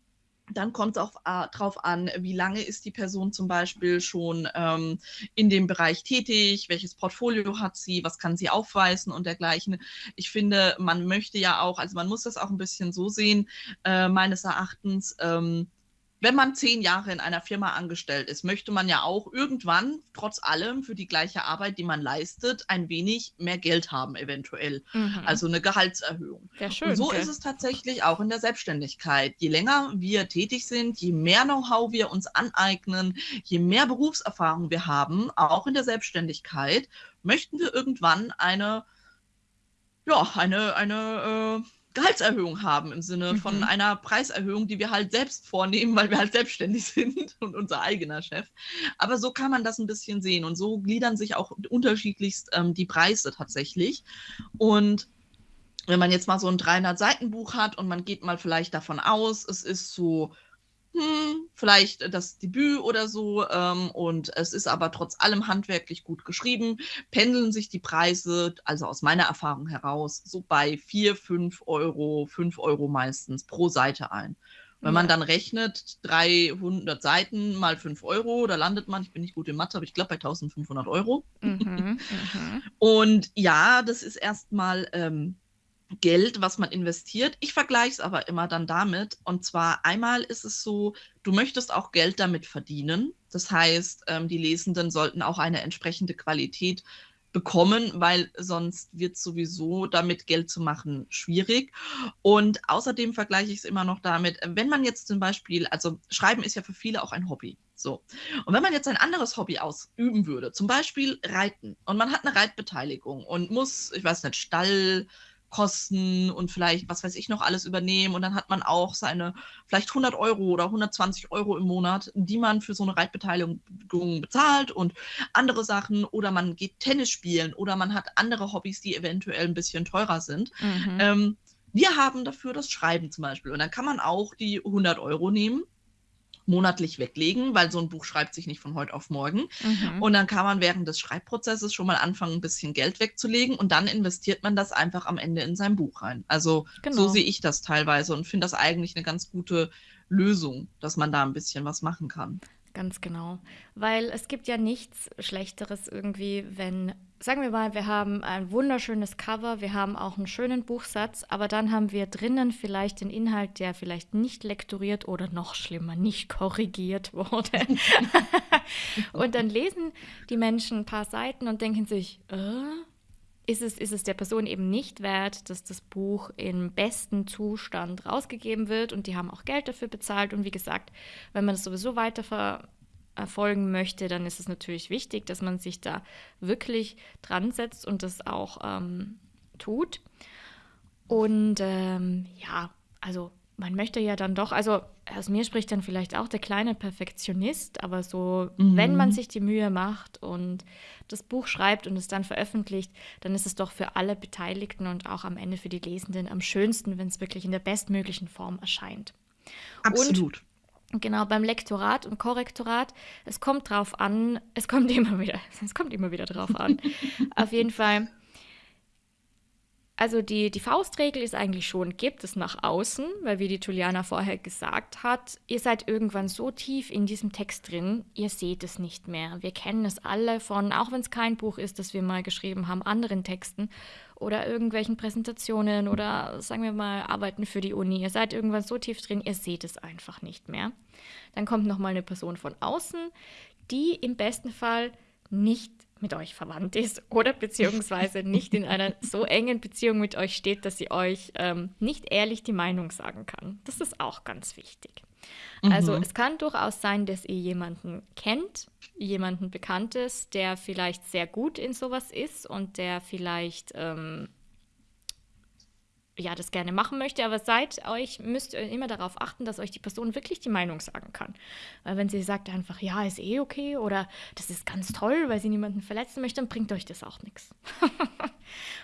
dann kommt es auch äh, darauf an, wie lange ist die Person zum Beispiel schon ähm, in dem Bereich tätig, welches Portfolio hat sie, was kann sie aufweisen und dergleichen. Ich finde, man möchte ja auch, also man muss das auch ein bisschen so sehen, äh, meines Erachtens, ähm, wenn man zehn Jahre in einer Firma angestellt ist, möchte man ja auch irgendwann, trotz allem, für die gleiche Arbeit, die man leistet, ein wenig mehr Geld haben, eventuell. Mhm. Also eine Gehaltserhöhung. Ja, schön, Und so okay. ist es tatsächlich auch in der Selbstständigkeit. Je länger wir tätig sind, je mehr Know-how wir uns aneignen, je mehr Berufserfahrung wir haben, auch in der Selbstständigkeit, möchten wir irgendwann eine, ja, eine, eine, äh, Gehaltserhöhung haben im Sinne von mhm. einer Preiserhöhung, die wir halt selbst vornehmen, weil wir halt selbstständig [laughs] sind und unser eigener Chef. Aber so kann man das ein bisschen sehen und so gliedern sich auch unterschiedlichst ähm, die Preise tatsächlich. Und wenn man jetzt mal so ein 300-Seiten-Buch hat und man geht mal vielleicht davon aus, es ist so hm, vielleicht das Debüt oder so. Ähm, und es ist aber trotz allem handwerklich gut geschrieben. Pendeln sich die Preise, also aus meiner Erfahrung heraus, so bei 4, 5 Euro, 5 Euro meistens pro Seite ein. Wenn man dann rechnet, 300 Seiten mal 5 Euro, da landet man, ich bin nicht gut in Mathe, aber ich glaube bei 1500 Euro. Mhm, mhm. [laughs] Und ja, das ist erstmal ähm, Geld, was man investiert. Ich vergleiche es aber immer dann damit. Und zwar einmal ist es so, du möchtest auch Geld damit verdienen. Das heißt, ähm, die Lesenden sollten auch eine entsprechende Qualität bekommen, weil sonst wird sowieso damit Geld zu machen schwierig. Und außerdem vergleiche ich es immer noch damit, wenn man jetzt zum Beispiel, also Schreiben ist ja für viele auch ein Hobby. So. Und wenn man jetzt ein anderes Hobby ausüben würde, zum Beispiel Reiten, und man hat eine Reitbeteiligung und muss, ich weiß nicht, Stall, Kosten und vielleicht, was weiß ich noch, alles übernehmen. Und dann hat man auch seine vielleicht 100 Euro oder 120 Euro im Monat, die man für so eine Reitbeteiligung bezahlt und andere Sachen. Oder man geht Tennis spielen oder man hat andere Hobbys, die eventuell ein bisschen teurer sind. Mhm. Ähm, wir haben dafür das Schreiben zum Beispiel. Und dann kann man auch die 100 Euro nehmen monatlich weglegen, weil so ein Buch schreibt sich nicht von heute auf morgen. Mhm. Und dann kann man während des Schreibprozesses schon mal anfangen, ein bisschen Geld wegzulegen und dann investiert man das einfach am Ende in sein Buch rein. Also genau. so sehe ich das teilweise und finde das eigentlich eine ganz gute Lösung, dass man da ein bisschen was machen kann. Ganz genau. Weil es gibt ja nichts Schlechteres irgendwie, wenn, sagen wir mal, wir haben ein wunderschönes Cover, wir haben auch einen schönen Buchsatz, aber dann haben wir drinnen vielleicht den Inhalt, der vielleicht nicht lektoriert oder noch schlimmer, nicht korrigiert wurde. [laughs] und dann lesen die Menschen ein paar Seiten und denken sich, äh, ist es, ist es der Person eben nicht wert, dass das Buch im besten Zustand rausgegeben wird und die haben auch Geld dafür bezahlt. Und wie gesagt, wenn man es sowieso weiter verfolgen möchte, dann ist es natürlich wichtig, dass man sich da wirklich dran setzt und das auch ähm, tut. Und ähm, ja, also man möchte ja dann doch, also aus mir spricht dann vielleicht auch der kleine Perfektionist, aber so, mhm. wenn man sich die Mühe macht und das Buch schreibt und es dann veröffentlicht, dann ist es doch für alle Beteiligten und auch am Ende für die Lesenden am schönsten, wenn es wirklich in der bestmöglichen Form erscheint. Absolut. Und genau beim Lektorat und Korrektorat, es kommt drauf an, es kommt [laughs] immer wieder, es kommt immer wieder drauf an. [laughs] Auf jeden Fall also die, die Faustregel ist eigentlich schon, gebt es nach außen, weil wie die Juliana vorher gesagt hat, ihr seid irgendwann so tief in diesem Text drin, ihr seht es nicht mehr. Wir kennen es alle von, auch wenn es kein Buch ist, das wir mal geschrieben haben, anderen Texten oder irgendwelchen Präsentationen oder sagen wir mal Arbeiten für die Uni. Ihr seid irgendwann so tief drin, ihr seht es einfach nicht mehr. Dann kommt nochmal eine Person von außen, die im besten Fall nicht mit euch verwandt ist [laughs] oder beziehungsweise nicht in einer so engen Beziehung mit euch steht, dass sie euch ähm, nicht ehrlich die Meinung sagen kann. Das ist auch ganz wichtig. Mhm. Also es kann durchaus sein, dass ihr jemanden kennt, jemanden Bekanntes, der vielleicht sehr gut in sowas ist und der vielleicht ähm, ja, das gerne machen möchte, aber seid euch, müsst ihr immer darauf achten, dass euch die Person wirklich die Meinung sagen kann. Weil wenn sie sagt einfach, ja, ist eh okay oder das ist ganz toll, weil sie niemanden verletzen möchte, dann bringt euch das auch nichts. [laughs]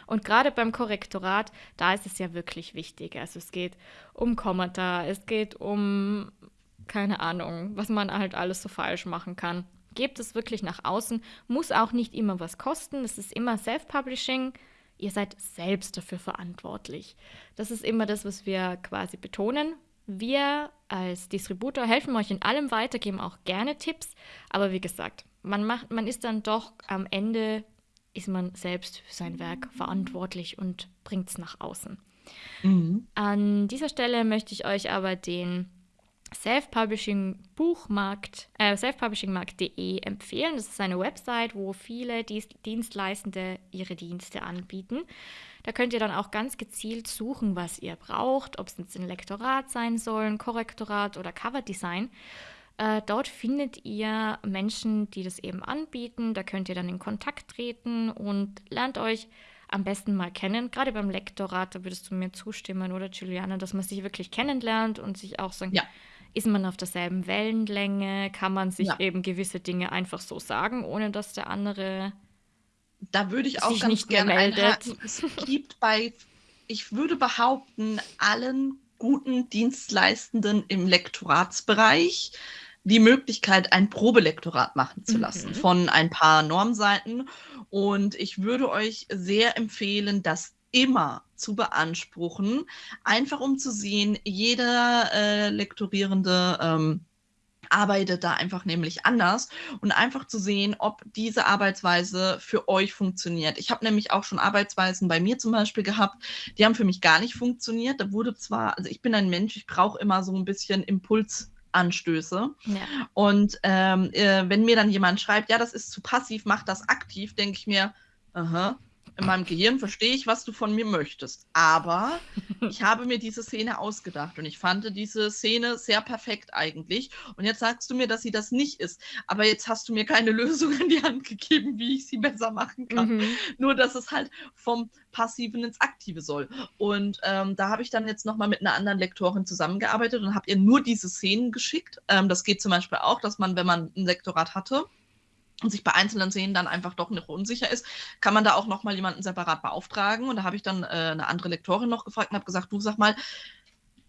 Und gerade beim Korrektorat, da ist es ja wirklich wichtig. Also es geht um Kommata, es geht um, keine Ahnung, was man halt alles so falsch machen kann. Gebt es wirklich nach außen, muss auch nicht immer was kosten. Es ist immer Self-Publishing Ihr seid selbst dafür verantwortlich. Das ist immer das, was wir quasi betonen. Wir als Distributor helfen euch in allem weiter, geben auch gerne Tipps. Aber wie gesagt, man, macht, man ist dann doch am Ende, ist man selbst für sein Werk verantwortlich und bringt es nach außen. Mhm. An dieser Stelle möchte ich euch aber den Self-Publishing Buchmarkt, äh, selfpublishingmarkt.de empfehlen. Das ist eine Website, wo viele Dienstleistende ihre Dienste anbieten. Da könnt ihr dann auch ganz gezielt suchen, was ihr braucht, ob es jetzt ein Lektorat sein soll, ein Korrektorat oder Coverdesign. Äh, dort findet ihr Menschen, die das eben anbieten. Da könnt ihr dann in Kontakt treten und lernt euch am besten mal kennen. Gerade beim Lektorat, da würdest du mir zustimmen, oder Juliana, dass man sich wirklich kennenlernt und sich auch sagen, ja ist man auf derselben Wellenlänge? Kann man sich ja. eben gewisse Dinge einfach so sagen, ohne dass der andere da würde ich auch ganz nicht gerne. Einhaken. [laughs] Es gibt bei, ich würde behaupten, allen guten Dienstleistenden im Lektoratsbereich die Möglichkeit, ein Probelektorat machen zu lassen mhm. von ein paar Normseiten. Und ich würde euch sehr empfehlen, das immer zu beanspruchen, einfach um zu sehen, jeder äh, Lektorierende ähm, arbeitet da einfach nämlich anders und einfach zu sehen, ob diese Arbeitsweise für euch funktioniert. Ich habe nämlich auch schon Arbeitsweisen bei mir zum Beispiel gehabt, die haben für mich gar nicht funktioniert. Da wurde zwar, also ich bin ein Mensch, ich brauche immer so ein bisschen Impulsanstöße. Ja. Und ähm, äh, wenn mir dann jemand schreibt, ja, das ist zu passiv, mach das aktiv, denke ich mir, aha, in meinem Gehirn verstehe ich, was du von mir möchtest. Aber [laughs] ich habe mir diese Szene ausgedacht und ich fand diese Szene sehr perfekt eigentlich. Und jetzt sagst du mir, dass sie das nicht ist. Aber jetzt hast du mir keine [laughs] Lösung in die Hand gegeben, wie ich sie besser machen kann. Mhm. Nur, dass es halt vom Passiven ins Aktive soll. Und ähm, da habe ich dann jetzt nochmal mit einer anderen Lektorin zusammengearbeitet und habe ihr nur diese Szenen geschickt. Ähm, das geht zum Beispiel auch, dass man, wenn man ein Lektorat hatte, und sich bei einzelnen Szenen dann einfach doch noch unsicher ist, kann man da auch noch mal jemanden separat beauftragen. Und da habe ich dann äh, eine andere Lektorin noch gefragt und habe gesagt, du sag mal,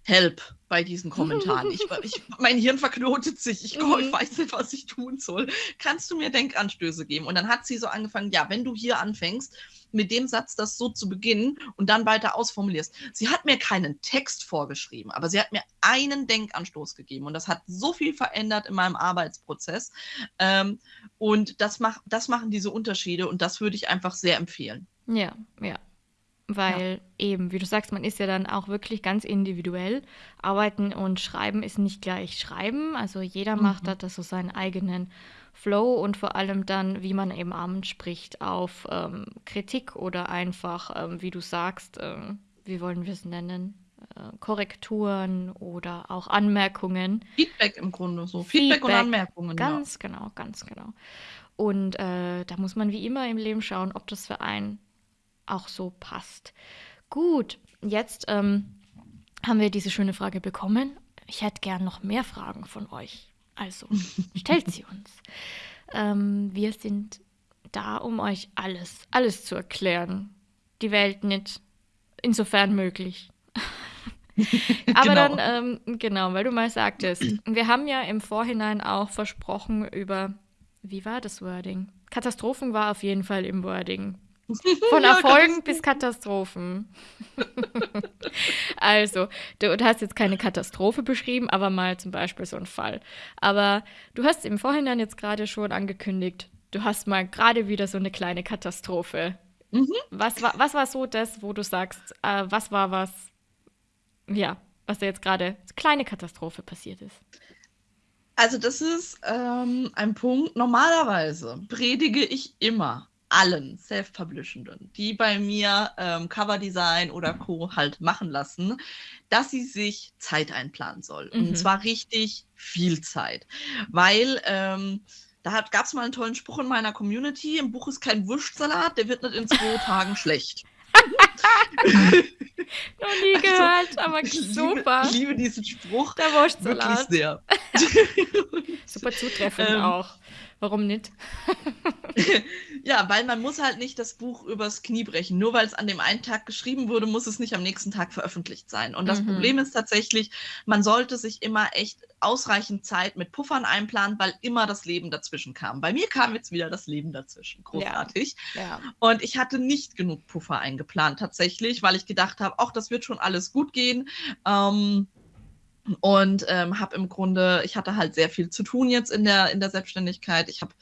help bei diesen Kommentaren. Ich, [laughs] ich, mein Hirn verknotet sich. Ich, ich, mhm. weiß nicht, was ich tun soll. Kannst du mir Denkanstöße geben? Und dann hat sie so angefangen, ja, wenn du hier anfängst, mit dem Satz das so zu beginnen und dann weiter ausformulierst. Sie hat mir keinen Text vorgeschrieben, aber sie hat mir einen Denkanstoß gegeben und das hat so viel verändert in meinem Arbeitsprozess. Ähm, und das, mach, das machen diese Unterschiede und das würde ich einfach sehr empfehlen. Ja, ja. Weil ja. eben, wie du sagst, man ist ja dann auch wirklich ganz individuell. Arbeiten und Schreiben ist nicht gleich Schreiben. Also jeder mhm. macht da so seinen eigenen Flow und vor allem dann, wie man eben abends spricht, auf ähm, Kritik oder einfach, ähm, wie du sagst, äh, wie wollen wir es nennen? Äh, Korrekturen oder auch Anmerkungen. Feedback im Grunde so. Feedback, Feedback und Anmerkungen. Ganz ja. genau, ganz genau. Und äh, da muss man wie immer im Leben schauen, ob das für einen auch so passt. Gut, jetzt ähm, haben wir diese schöne Frage bekommen. Ich hätte gern noch mehr Fragen von euch. Also [laughs] stellt sie uns. Ähm, wir sind da, um euch alles, alles zu erklären. Die Welt nicht, insofern möglich. [laughs] Aber genau. dann, ähm, genau, weil du mal sagtest, [clears throat] wir haben ja im Vorhinein auch versprochen über, wie war das Wording? Katastrophen war auf jeden Fall im Wording. Von [laughs] Erfolgen bis Katastrophen. [laughs] also, du, du, hast jetzt keine Katastrophe beschrieben, aber mal zum Beispiel so einen Fall. Aber du hast im Vorhinein jetzt gerade schon angekündigt, du hast mal gerade wieder so eine kleine Katastrophe. Mhm. Was, war, was war so das, wo du sagst, äh, was war was, ja, was da jetzt gerade kleine Katastrophe passiert ist? Also das ist ähm, ein Punkt, normalerweise predige ich immer allen Self-Publishenden, die bei mir ähm, Coverdesign oder Co. halt machen lassen, dass sie sich Zeit einplanen soll. Mhm. Und zwar richtig viel Zeit. Weil ähm, da gab es mal einen tollen Spruch in meiner Community: Im Buch ist kein Wurstsalat, der wird nicht in zwei [laughs] Tagen schlecht. [laughs] Noch nie also, gehört, aber super. Ich liebe diesen Spruch. Der Wurstsalat. Wirklich sehr. [laughs] super zutreffend ähm, auch. Warum nicht? [laughs] ja, weil man muss halt nicht das Buch übers Knie brechen. Nur weil es an dem einen Tag geschrieben wurde, muss es nicht am nächsten Tag veröffentlicht sein. Und das mhm. Problem ist tatsächlich, man sollte sich immer echt ausreichend Zeit mit Puffern einplanen, weil immer das Leben dazwischen kam. Bei mir kam jetzt wieder das Leben dazwischen. Großartig. Ja. Ja. Und ich hatte nicht genug Puffer eingeplant tatsächlich, weil ich gedacht habe, ach, das wird schon alles gut gehen. Ähm, und ähm, habe im Grunde, ich hatte halt sehr viel zu tun jetzt in der, in der Selbstständigkeit. Ich habe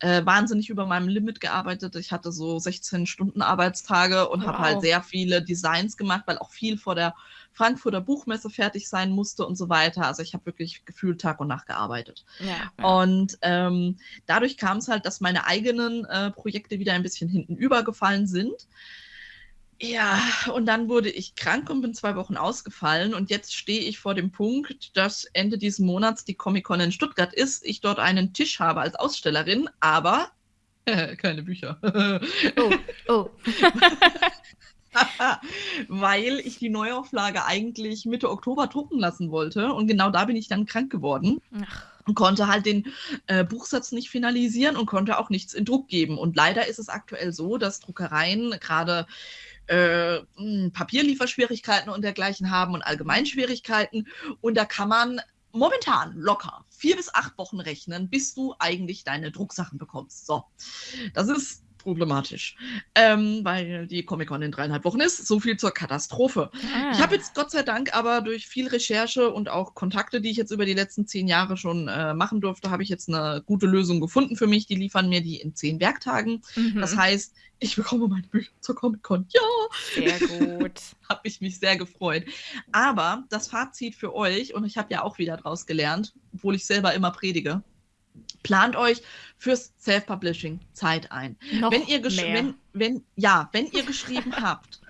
äh, wahnsinnig über meinem Limit gearbeitet. Ich hatte so 16 Stunden Arbeitstage und wow. habe halt sehr viele Designs gemacht, weil auch viel vor der Frankfurter Buchmesse fertig sein musste und so weiter. Also ich habe wirklich gefühlt Tag und Nacht gearbeitet. Ja, ja. Und ähm, dadurch kam es halt, dass meine eigenen äh, Projekte wieder ein bisschen hinten übergefallen sind. Ja, und dann wurde ich krank und bin zwei Wochen ausgefallen. Und jetzt stehe ich vor dem Punkt, dass Ende dieses Monats die Comic-Con in Stuttgart ist, ich dort einen Tisch habe als Ausstellerin, aber [laughs] keine Bücher. oh, oh. [laughs] Weil ich die Neuauflage eigentlich Mitte Oktober drucken lassen wollte. Und genau da bin ich dann krank geworden. Ach und konnte halt den äh, Buchsatz nicht finalisieren und konnte auch nichts in Druck geben. Und leider ist es aktuell so, dass Druckereien gerade äh, hm, Papierlieferschwierigkeiten und dergleichen haben und Allgemeinschwierigkeiten. Und da kann man momentan locker vier bis acht Wochen rechnen, bis du eigentlich deine Drucksachen bekommst. So, das ist problematisch, ähm, weil die Comic-Con in dreieinhalb Wochen ist. So viel zur Katastrophe. Ah. Ich habe jetzt Gott sei Dank aber durch viel Recherche und auch Kontakte, die ich jetzt über die letzten zehn Jahre schon äh, machen durfte, habe ich jetzt eine gute Lösung gefunden für mich. Die liefern mir die in zehn Werktagen. Mhm. Das heißt, ich bekomme meine Bücher zur Comic-Con. Ja! Sehr gut. [laughs] habe ich mich sehr gefreut. Aber das Fazit für euch, und ich habe ja auch wieder draus gelernt, obwohl ich selber immer predige, plant euch fürs Self-Publishing Zeit ein. Noch wenn ihr mehr. Wenn, wenn, ja, wenn ihr geschrieben [laughs] habt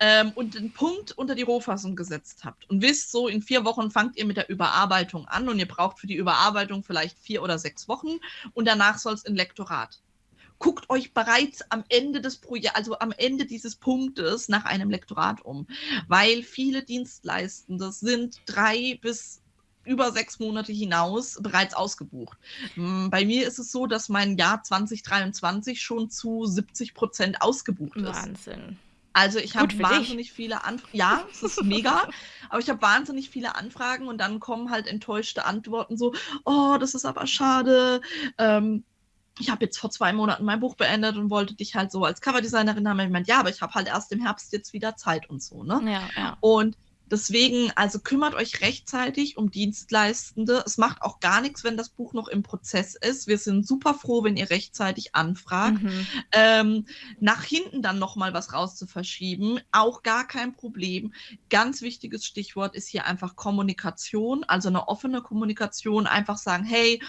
ähm, und den Punkt unter die Rohfassung gesetzt habt und wisst, so in vier Wochen fangt ihr mit der Überarbeitung an und ihr braucht für die Überarbeitung vielleicht vier oder sechs Wochen und danach soll es in Lektorat. Guckt euch bereits am Ende des Projekts, also am Ende dieses Punktes nach einem Lektorat um, weil viele Dienstleistende sind drei bis über sechs Monate hinaus bereits ausgebucht. Mm, bei mir ist es so, dass mein Jahr 2023 schon zu 70 Prozent ausgebucht ist. Wahnsinn. Also ich habe wahnsinnig dich. viele Anfragen. Ja, es ist mega, [laughs] aber ich habe wahnsinnig viele Anfragen und dann kommen halt enttäuschte Antworten so, oh, das ist aber schade. Ähm, ich habe jetzt vor zwei Monaten mein Buch beendet und wollte dich halt so als Coverdesignerin haben. Ich meinte, ja, aber ich habe halt erst im Herbst jetzt wieder Zeit und so, ne? Ja, ja. Und Deswegen, also kümmert euch rechtzeitig um Dienstleistende. Es macht auch gar nichts, wenn das Buch noch im Prozess ist. Wir sind super froh, wenn ihr rechtzeitig anfragt. Mhm. Ähm, nach hinten dann nochmal was raus zu verschieben, auch gar kein Problem. Ganz wichtiges Stichwort ist hier einfach Kommunikation, also eine offene Kommunikation. Einfach sagen, hey,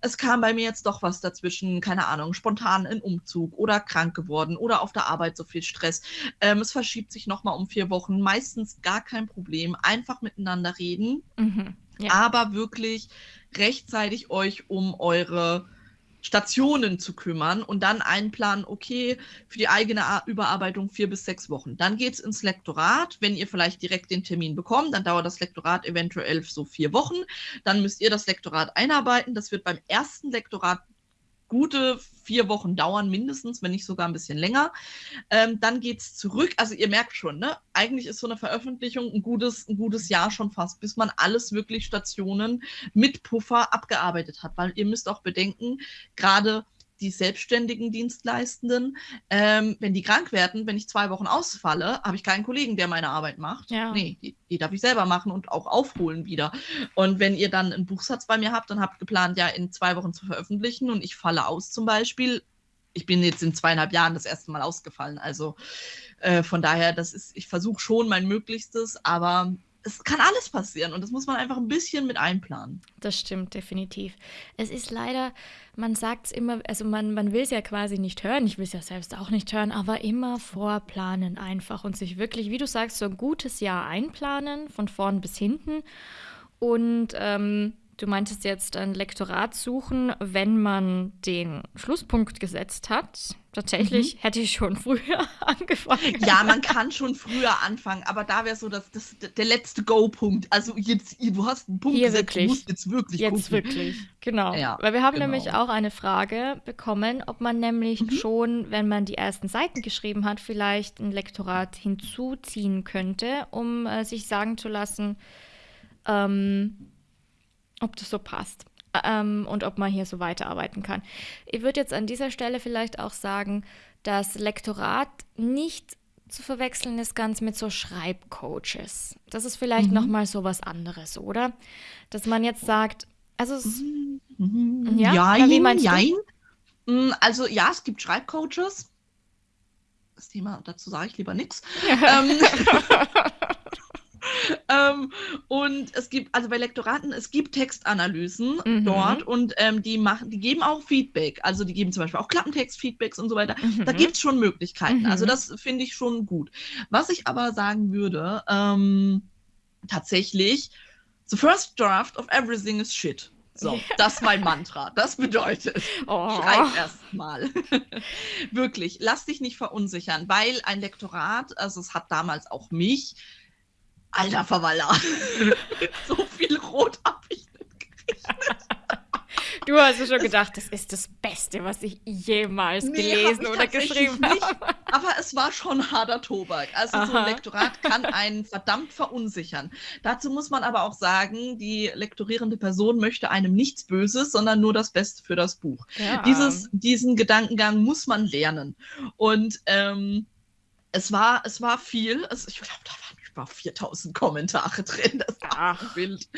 es kam bei mir jetzt doch was dazwischen, keine Ahnung, spontan ein Umzug oder krank geworden oder auf der Arbeit so viel Stress. Ähm, es verschiebt sich nochmal um vier Wochen. Meistens gar kein Problem. Problem. Einfach miteinander reden, mhm, ja. aber wirklich rechtzeitig euch um eure Stationen zu kümmern und dann einplanen, okay, für die eigene Überarbeitung vier bis sechs Wochen. Dann geht es ins Lektorat. Wenn ihr vielleicht direkt den Termin bekommt, dann dauert das Lektorat eventuell so vier Wochen. Dann müsst ihr das Lektorat einarbeiten. Das wird beim ersten Lektorat gute vier Wochen dauern, mindestens, wenn nicht sogar ein bisschen länger. Ähm, dann geht es zurück. Also ihr merkt schon, ne? eigentlich ist so eine Veröffentlichung ein gutes, ein gutes Jahr schon fast, bis man alles wirklich Stationen mit Puffer abgearbeitet hat. Weil ihr müsst auch bedenken, gerade die selbstständigen Dienstleistenden, ähm, wenn die krank werden, wenn ich zwei Wochen ausfalle, habe ich keinen Kollegen, der meine Arbeit macht. Ja. Nee, die, die, darf ich selber machen und auch aufholen wieder. Und wenn ihr dann einen Buchsatz bei mir habt und habt geplant, ja in zwei Wochen zu veröffentlichen und ich falle aus zum Beispiel, ich bin jetzt in zweieinhalb Jahren das erste Mal ausgefallen. Also äh, von daher, das ist, ich versuche schon mein Möglichstes, aber es kann alles passieren und das muss man einfach ein bisschen mit einplanen. Das stimmt, definitiv. Es ist leider, man sagt es immer, also man, man will es ja quasi nicht hören, ich will es ja selbst auch nicht hören, aber immer vorplanen einfach und sich wirklich, wie du sagst, so ein gutes Jahr einplanen, von vorn bis hinten. Und ähm, Du meintest jetzt ein Lektorat suchen, wenn man den Schlusspunkt gesetzt hat. Tatsächlich mhm. hätte ich schon früher [laughs] angefangen. Ja, man kann schon früher anfangen, aber da wäre so das, das, der letzte Go-Punkt. Also jetzt, du hast einen Punkt Hier gesetzt, wirklich. du musst jetzt wirklich Jetzt gucken. wirklich, genau. Ja, Weil wir haben genau. nämlich auch eine Frage bekommen, ob man nämlich Mhm. schon, wenn man die ersten Seiten geschrieben hat, vielleicht ein Lektorat hinzuziehen könnte, um äh, sich sagen zu lassen, ähm, ob das so passt ähm, und ob man hier so weiterarbeiten kann. Ich würde jetzt an dieser Stelle vielleicht auch sagen, dass Lektorat nicht zu verwechseln ist ganz mit so Schreibcoaches. Das ist vielleicht Mhm. noch mal so was anderes, oder? Dass man jetzt sagt, also es, Mhm. Ja? Jein, wie meinst du? jein. Mm, Also ja, es gibt Schreibcoaches. Das Thema, dazu sage ich lieber nichts. [laughs] ähm, ähm, und es gibt, also bei Lektoraten, es gibt Textanalysen Mhm. dort und ähm, die machen, die geben auch Feedback. Also die geben zum Beispiel auch Klappentext-Feedbacks und so weiter. Da Mhm. gibt es schon Möglichkeiten. Also Mhm. das finde ich schon gut. Was ich aber sagen würde, ähm, tatsächlich, the first draft of everything is shit. So, das ist mein Mantra. Das bedeutet, Oh. schreib erst mal. [laughs] Wirklich, lass dich nicht verunsichern, weil ein Lektorat, also es hat damals auch mich, alter Verwaller, [laughs] so viel Rot habe ich nicht gekriegt. Du hast ja schon gedacht, das ist das Beste, was ich jemals Nee, gelesen oder geschrieben nicht. habe. aber es war schon harter Tobak. Also Aha. so ein Lektorat kann einen verdammt verunsichern. Dazu muss man aber auch sagen, die lektorierende Person möchte einem nichts Böses, sondern nur das Beste für das Buch. Ja. Dieses, diesen Gedankengang muss man lernen. Und ähm, es war, es war viel. Es, ich glaube, da waren über 4000 Kommentare [laughs] drin. Das war wild.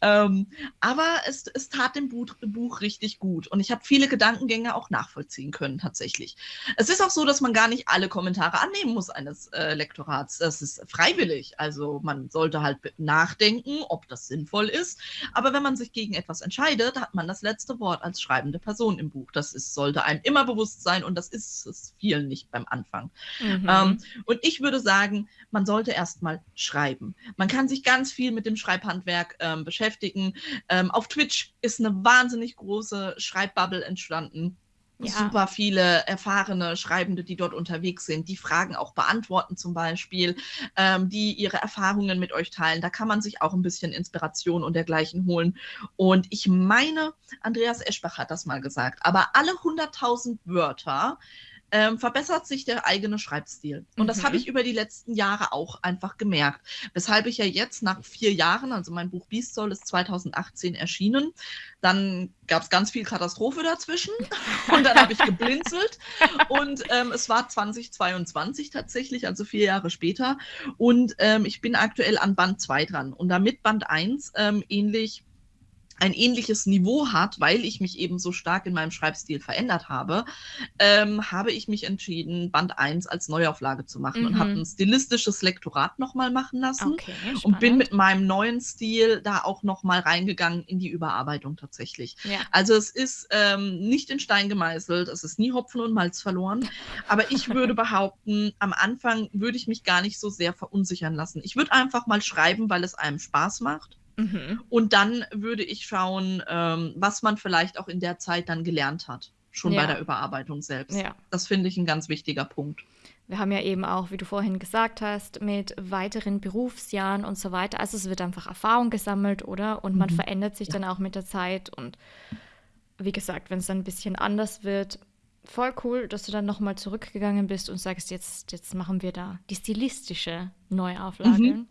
Ähm, aber es, es tat dem Buch, Buch richtig gut. Und ich habe viele Gedankengänge auch nachvollziehen können, tatsächlich. Es ist auch so, dass man gar nicht alle Kommentare annehmen muss eines äh, Lektorats. Das ist freiwillig. Also man sollte halt nachdenken, ob das sinnvoll ist. Aber wenn man sich gegen etwas entscheidet, hat man das letzte Wort als schreibende Person im Buch. Das ist, sollte einem immer bewusst sein und das ist es vielen nicht beim Anfang. Mhm. Ähm, und ich würde sagen, man sollte erstmal mal schreiben. Man kann sich ganz viel mit dem Schreibhandwerk ähm, beschäftigen. Ähm, auf Twitch ist eine wahnsinnig große Schreibbubble entstanden. Ja. Super viele erfahrene Schreibende, die dort unterwegs sind, die Fragen auch beantworten zum Beispiel, ähm, die ihre Erfahrungen mit euch teilen. Da kann man sich auch ein bisschen Inspiration und dergleichen holen. Und ich meine, Andreas Eschbach hat das mal gesagt, aber alle 100.000 Wörter ähm, verbessert sich der eigene Schreibstil. Und mhm. das habe ich über die letzten Jahre auch einfach gemerkt. Weshalb ich ja jetzt nach vier Jahren, also mein Buch Beast Soul ist 2018 erschienen, dann gab es ganz viel Katastrophe dazwischen [laughs] und dann habe ich geblinzelt und ähm, es war 2022 tatsächlich, also vier Jahre später und ähm, ich bin aktuell an Band 2 dran und damit Band 1 ähm, ähnlich ein ähnliches Niveau hat, weil ich mich eben so stark in meinem Schreibstil verändert habe, ähm, habe ich mich entschieden, Band 1 als Neuauflage zu machen mhm. und habe ein stilistisches Lektorat nochmal machen lassen okay, und bin mit meinem neuen Stil da auch nochmal reingegangen in die Überarbeitung tatsächlich. Ja. Also es ist ähm, nicht in Stein gemeißelt, es ist nie Hopfen und Malz verloren, aber ich würde [laughs] behaupten, am Anfang würde ich mich gar nicht so sehr verunsichern lassen. Ich würde einfach mal schreiben, weil es einem Spaß macht Mhm. Und dann würde ich schauen, ähm, was man vielleicht auch in der Zeit dann gelernt hat, schon ja. bei der Überarbeitung selbst. Ja. Das finde ich ein ganz wichtiger Punkt. Wir haben ja eben auch, wie du vorhin gesagt hast, mit weiteren Berufsjahren und so weiter. Also es wird einfach Erfahrung gesammelt, oder? Und man mhm. verändert sich ja. dann auch mit der Zeit. Und wie gesagt, wenn es dann ein bisschen anders wird, voll cool, dass du dann nochmal zurückgegangen bist und sagst, jetzt, jetzt machen wir da die stilistische Neuauflage. Mhm.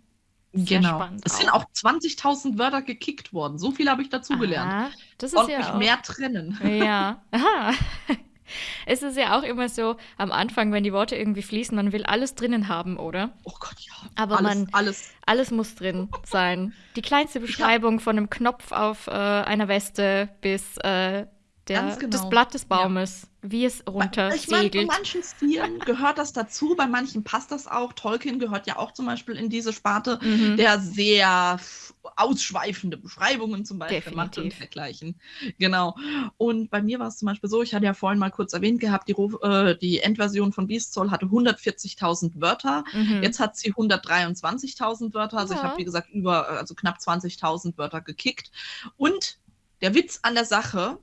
Sehr genau. Spannend es sind auch 20.000 Wörter gekickt worden. So viel habe ich dazugelernt. Das ist Und ja mich auch. mehr trennen. Ja. [laughs] Aha. Es ist ja auch immer so am Anfang, wenn die Worte irgendwie fließen, man will alles drinnen haben, oder? Oh Gott, ja. Aber alles, man, alles. alles muss drin [laughs] sein. Die kleinste Beschreibung ja. von einem Knopf auf äh, einer Weste bis äh, der, genau. das Blatt des Baumes, ja. Wie es runter Ich meine, bei manchen Stilen gehört das dazu, bei manchen passt das auch. Tolkien gehört ja auch zum Beispiel in diese Sparte, mhm. der sehr ausschweifende Beschreibungen zum Beispiel Definitiv. macht und dergleichen. Genau. Und bei mir war es zum Beispiel so, ich hatte ja vorhin mal kurz erwähnt gehabt, die, äh, die Endversion von Beast Soul hatte 140.000 Wörter. Mhm. Jetzt hat sie 123.000 Wörter. Also ja. ich habe, wie gesagt, über, also knapp 20.000 Wörter gekickt. Und der Witz an der Sache,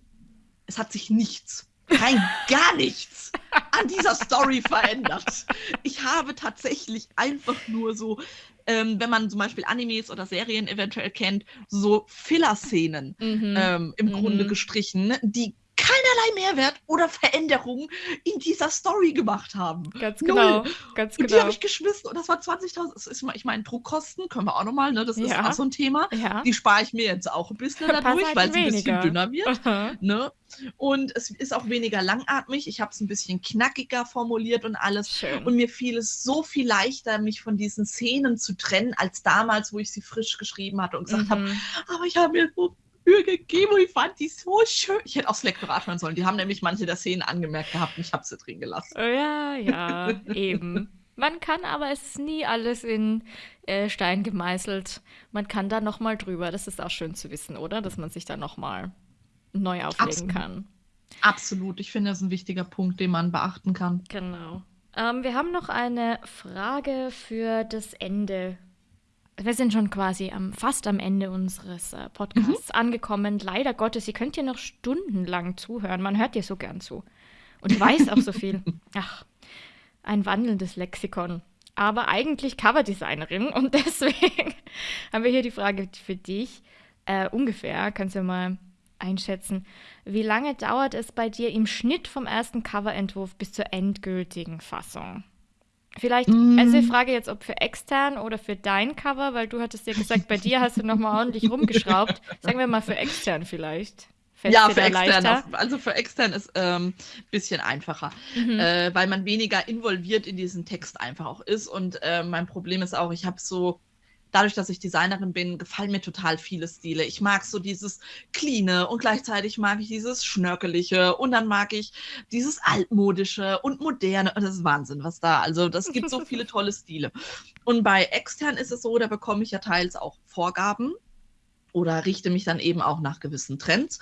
es hat sich nichts, rein gar nichts an dieser Story verändert. Ich habe tatsächlich einfach nur so, ähm, wenn man zum Beispiel Animes oder Serien eventuell kennt, so Filler-Szenen mhm. ähm, im mhm. Grunde gestrichen, die keinerlei Mehrwert oder Veränderung in dieser Story gemacht haben. Ganz genau. Null. Ganz und die habe genau. ich geschmissen und das war 20.000. Ich meine, Druckkosten können wir auch nochmal, ne? das ist ja. auch so ein Thema. Ja. Die spare ich mir jetzt auch ein bisschen dadurch, halt weil es ein bisschen dünner wird. Ne? Und es ist auch weniger langatmig. Ich habe es ein bisschen knackiger formuliert und alles. Schön. Und mir fiel es so viel leichter, mich von diesen Szenen zu trennen, als damals, wo ich sie frisch geschrieben hatte und gesagt mhm. habe, aber ich habe mir so Und ich fand die so schön. Ich hätte aufs Lektorat hören sollen. Die haben nämlich manche der Szenen angemerkt gehabt und ich habe sie drin gelassen. Oh ja, ja, eben. Man kann aber, es ist nie alles in äh, Stein gemeißelt. Man kann da nochmal drüber. Das ist auch schön zu wissen, oder? Dass man sich da nochmal neu auflegen Absolut. kann. Absolut. Ich finde, das ist ein wichtiger Punkt, den man beachten kann. Genau. Ähm, wir haben noch eine Frage für das Ende wir sind schon quasi am, fast am Ende unseres äh, Podcasts mhm. angekommen. Leider Gottes, ihr könnt hier noch stundenlang zuhören. Man hört dir so gern zu. Und weiß auch so viel. [laughs] Ach, ein wandelndes Lexikon. Aber eigentlich Coverdesignerin und [laughs] deswegen haben wir hier die Frage für dich. Äh, ungefähr, kannst du mal einschätzen. Wie lange dauert es bei dir im Schnitt vom ersten Coverentwurf bis zur endgültigen Fassung? Vielleicht, mm. also ich frage jetzt, ob für extern oder für dein Cover, weil du hattest ja gesagt, bei dir hast du nochmal ordentlich rumgeschraubt. Sagen wir mal für extern vielleicht. Fällt ja, für extern. Auf, also für extern ist ein ähm, bisschen einfacher, mhm. äh, weil man weniger involviert in diesen Text einfach auch ist. Und äh, mein Problem ist auch, ich habe so dadurch, dass ich Designerin bin, gefallen mir total viele Stile. Ich mag so dieses Cleane und gleichzeitig mag ich dieses Schnörkelige und dann mag ich dieses Altmodische und Moderne. Das ist Wahnsinn, was da. Also, das gibt so [laughs] viele tolle Stile. Und bei extern ist es so, da bekomme ich ja teils auch Vorgaben oder richte mich dann eben auch nach gewissen Trends.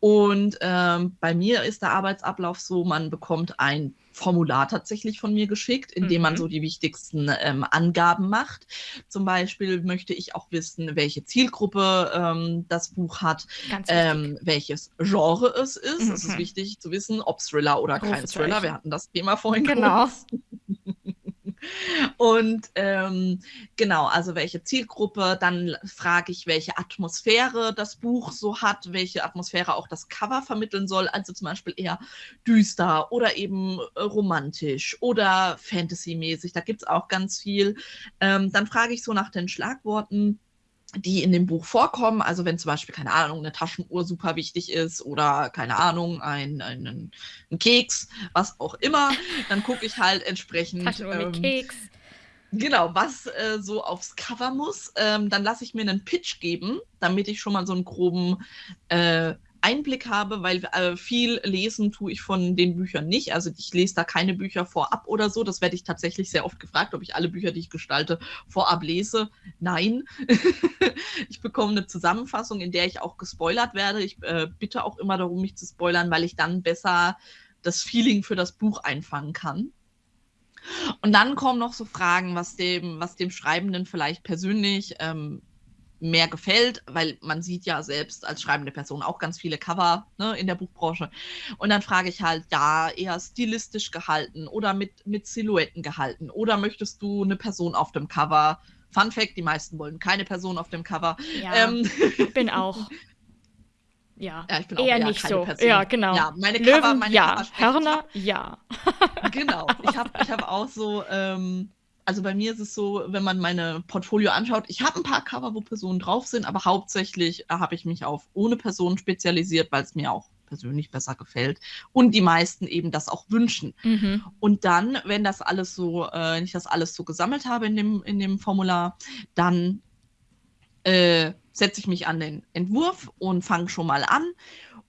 Und ähm, bei mir ist der Arbeitsablauf so, man bekommt ein Formular tatsächlich von mir geschickt, in dem mhm. man so die wichtigsten ähm, Angaben macht. Zum Beispiel möchte ich auch wissen, welche Zielgruppe ähm, das Buch hat, ähm, welches Genre es ist. Mhm. Es ist wichtig zu wissen, ob Thriller oder kein Thriller. Wir hatten das Thema vorhin. Genau. [laughs] Und ähm, genau, also welche Zielgruppe, dann frage ich, welche Atmosphäre das Buch so hat, welche Atmosphäre auch das Cover vermitteln soll, also zum Beispiel eher düster oder eben äh, romantisch oder fantasymäßig, da gibt es auch ganz viel. Ähm, dann frage ich so nach den Schlagworten die in dem Buch vorkommen. Also wenn zum Beispiel, keine Ahnung, eine Taschenuhr super wichtig ist oder keine Ahnung, ein, ein, ein Keks, was auch immer, dann gucke ich halt entsprechend. Taschenuhr ähm, mit Keks. Genau, was äh, so aufs Cover muss. Ähm, dann lasse ich mir einen Pitch geben, damit ich schon mal so einen groben äh, Einblick habe, weil äh, viel lesen tue ich von den Büchern nicht. Also ich lese da keine Bücher vorab oder so. Das werde ich tatsächlich sehr oft gefragt, ob ich alle Bücher, die ich gestalte, vorab lese. Nein. [laughs] ich bekomme eine Zusammenfassung, in der ich auch gespoilert werde. Ich äh, bitte auch immer darum, mich zu spoilern, weil ich dann besser das Feeling für das Buch einfangen kann. Und dann kommen noch so Fragen, was dem, was dem Schreibenden vielleicht persönlich ähm, mehr gefällt, weil man sieht ja selbst als schreibende Person auch ganz viele Cover ne, in der Buchbranche. Und dann frage ich halt, ja, eher stilistisch gehalten oder mit, mit Silhouetten gehalten. Oder möchtest du eine Person auf dem Cover? Fun Fact, die meisten wollen keine Person auf dem Cover. Ja, ähm, bin [laughs] auch. Ja, ja ich bin eher, eher nicht so. Person. Ja, genau. Ja, meine Löwen, Cover, meine ja. Hörner, ja. [laughs] genau. Ich habe ich hab auch so ähm, also bei mir ist es so, wenn man meine Portfolio anschaut, ich habe ein paar Cover, wo Personen drauf sind, aber hauptsächlich äh, habe ich mich auf ohne Personen spezialisiert, weil es mir auch persönlich besser gefällt und die meisten eben das auch wünschen. Mhm. Und dann, wenn das alles so, äh, wenn ich das alles so gesammelt habe in dem, in dem Formular, dann äh, setze ich mich an den Entwurf und fange schon mal an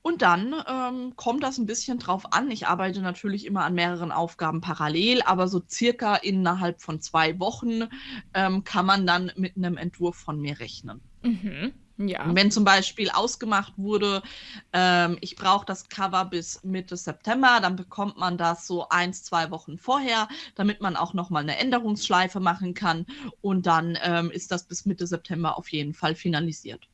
und dann ähm, kommt das ein bisschen drauf an. Ich arbeite natürlich immer an mehreren Aufgaben parallel, aber so circa innerhalb von zwei Wochen ähm, kann man dann mit einem Entwurf von mir rechnen. Mhm. Ja. wenn zum Beispiel ausgemacht wurde, ähm, ich brauche das Cover bis Mitte September, dann bekommt man das so eins, zwei Wochen vorher, damit man auch nochmal eine Änderungsschleife machen kann. Und dann ähm, ist das bis Mitte September auf jeden Fall finalisiert.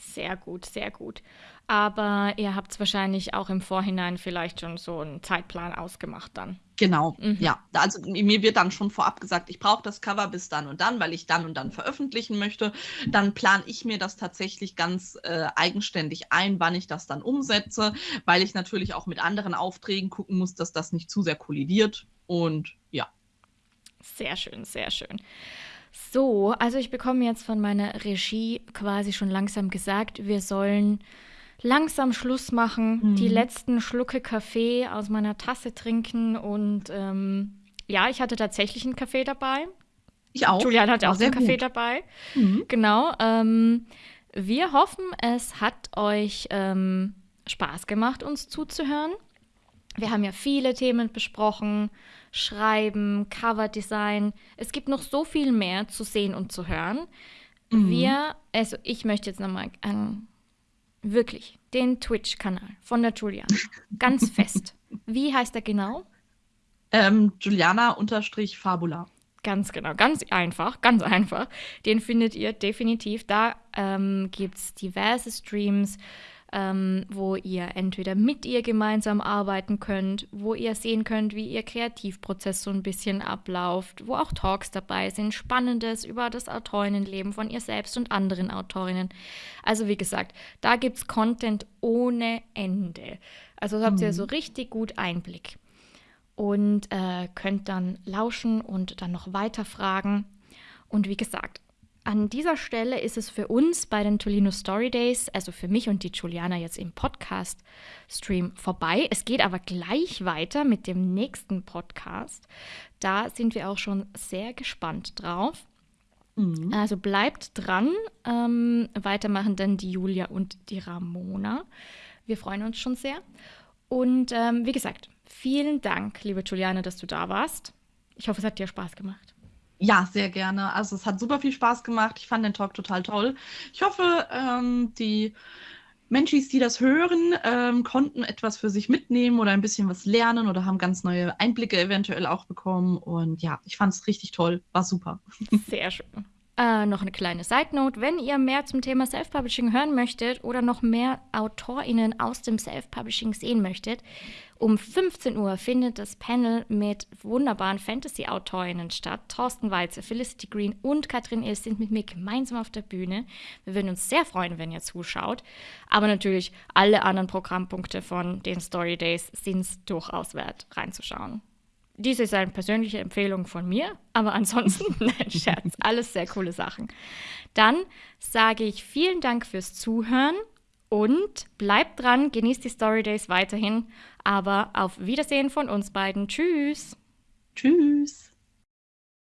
Sehr gut, sehr gut. Aber ihr habt es wahrscheinlich auch im Vorhinein vielleicht schon so einen Zeitplan ausgemacht dann. Genau, mhm. ja. Also mir wird dann schon vorab gesagt, ich brauche das Cover bis dann und dann, weil ich dann und dann veröffentlichen möchte. Dann plane ich mir das tatsächlich ganz äh, eigenständig ein, wann ich das dann umsetze, weil ich natürlich auch mit anderen Aufträgen gucken muss, dass das nicht zu sehr kollidiert. Und ja. Sehr schön, sehr schön. So, also ich bekomme jetzt von meiner Regie quasi schon langsam gesagt, wir sollen langsam Schluss machen, mhm. die letzten Schlucke Kaffee aus meiner Tasse trinken und ähm, ja, ich hatte tatsächlich einen Kaffee dabei. Ich auch. Julian hatte auch einen Kaffee dabei. Mhm. Genau. Ähm, wir hoffen, es hat euch ähm, Spaß gemacht, uns zuzuhören. Wir haben ja viele Themen besprochen. Schreiben, Coverdesign. Es gibt noch so viel mehr zu sehen und zu hören. Mhm. Wir, also ich möchte jetzt nochmal an wirklich den Twitch-Kanal von der Juliana. Ganz [laughs] fest. Wie heißt er genau? Ähm, Juliana-Fabula. Ganz genau, ganz einfach, ganz einfach. Den findet ihr definitiv. Da ähm, gibt es diverse Streams, ähm, wo ihr entweder mit ihr gemeinsam arbeiten könnt, wo ihr sehen könnt, wie ihr Kreativprozess so ein bisschen abläuft, wo auch Talks dabei sind, Spannendes über das Autorinnenleben von ihr selbst und anderen Autorinnen. Also wie gesagt, da gibt es Content ohne Ende. Also habt ihr mhm. so richtig gut Einblick und äh, könnt dann lauschen und dann noch weiter fragen. Und wie gesagt, an dieser Stelle ist es für uns bei den Tolino Story Days, also für mich und die Juliana jetzt im Podcast-Stream vorbei. Es geht aber gleich weiter mit dem nächsten Podcast. Da sind wir auch schon sehr gespannt drauf. Mhm. Also bleibt dran. Ähm, weitermachen dann die Julia und die Ramona. Wir freuen uns schon sehr. Und ähm, wie gesagt, vielen Dank, liebe Juliane, dass du da warst. Ich hoffe, es hat dir Spaß gemacht. Ja, sehr gerne. Also es hat super viel Spaß gemacht. Ich fand den Talk total toll. Ich hoffe, ähm, die Menschis, die das hören, ähm, konnten etwas für sich mitnehmen oder ein bisschen was lernen oder haben ganz neue Einblicke eventuell auch bekommen. Und ja, ich fand es richtig toll. War super. Sehr schön. Äh, noch eine kleine Side Note: Wenn ihr mehr zum Thema Self-Publishing hören möchtet oder noch mehr AutorInnen aus dem Self-Publishing sehen möchtet, um 15 Uhr findet das Panel mit wunderbaren Fantasy-AutorInnen statt. Thorsten Walzer, Felicity Green und Katrin Ilst sind mit mir gemeinsam auf der Bühne. Wir würden uns sehr freuen, wenn ihr zuschaut. Aber natürlich alle anderen Programmpunkte von den Story Days sind es durchaus wert, reinzuschauen. Dies ist eine persönliche Empfehlung von mir, aber ansonsten, [laughs] nein, Scherz, alles sehr coole Sachen. Dann sage ich vielen Dank fürs Zuhören und bleibt dran, genießt die Story Days weiterhin, aber auf Wiedersehen von uns beiden. Tschüss. Tschüss.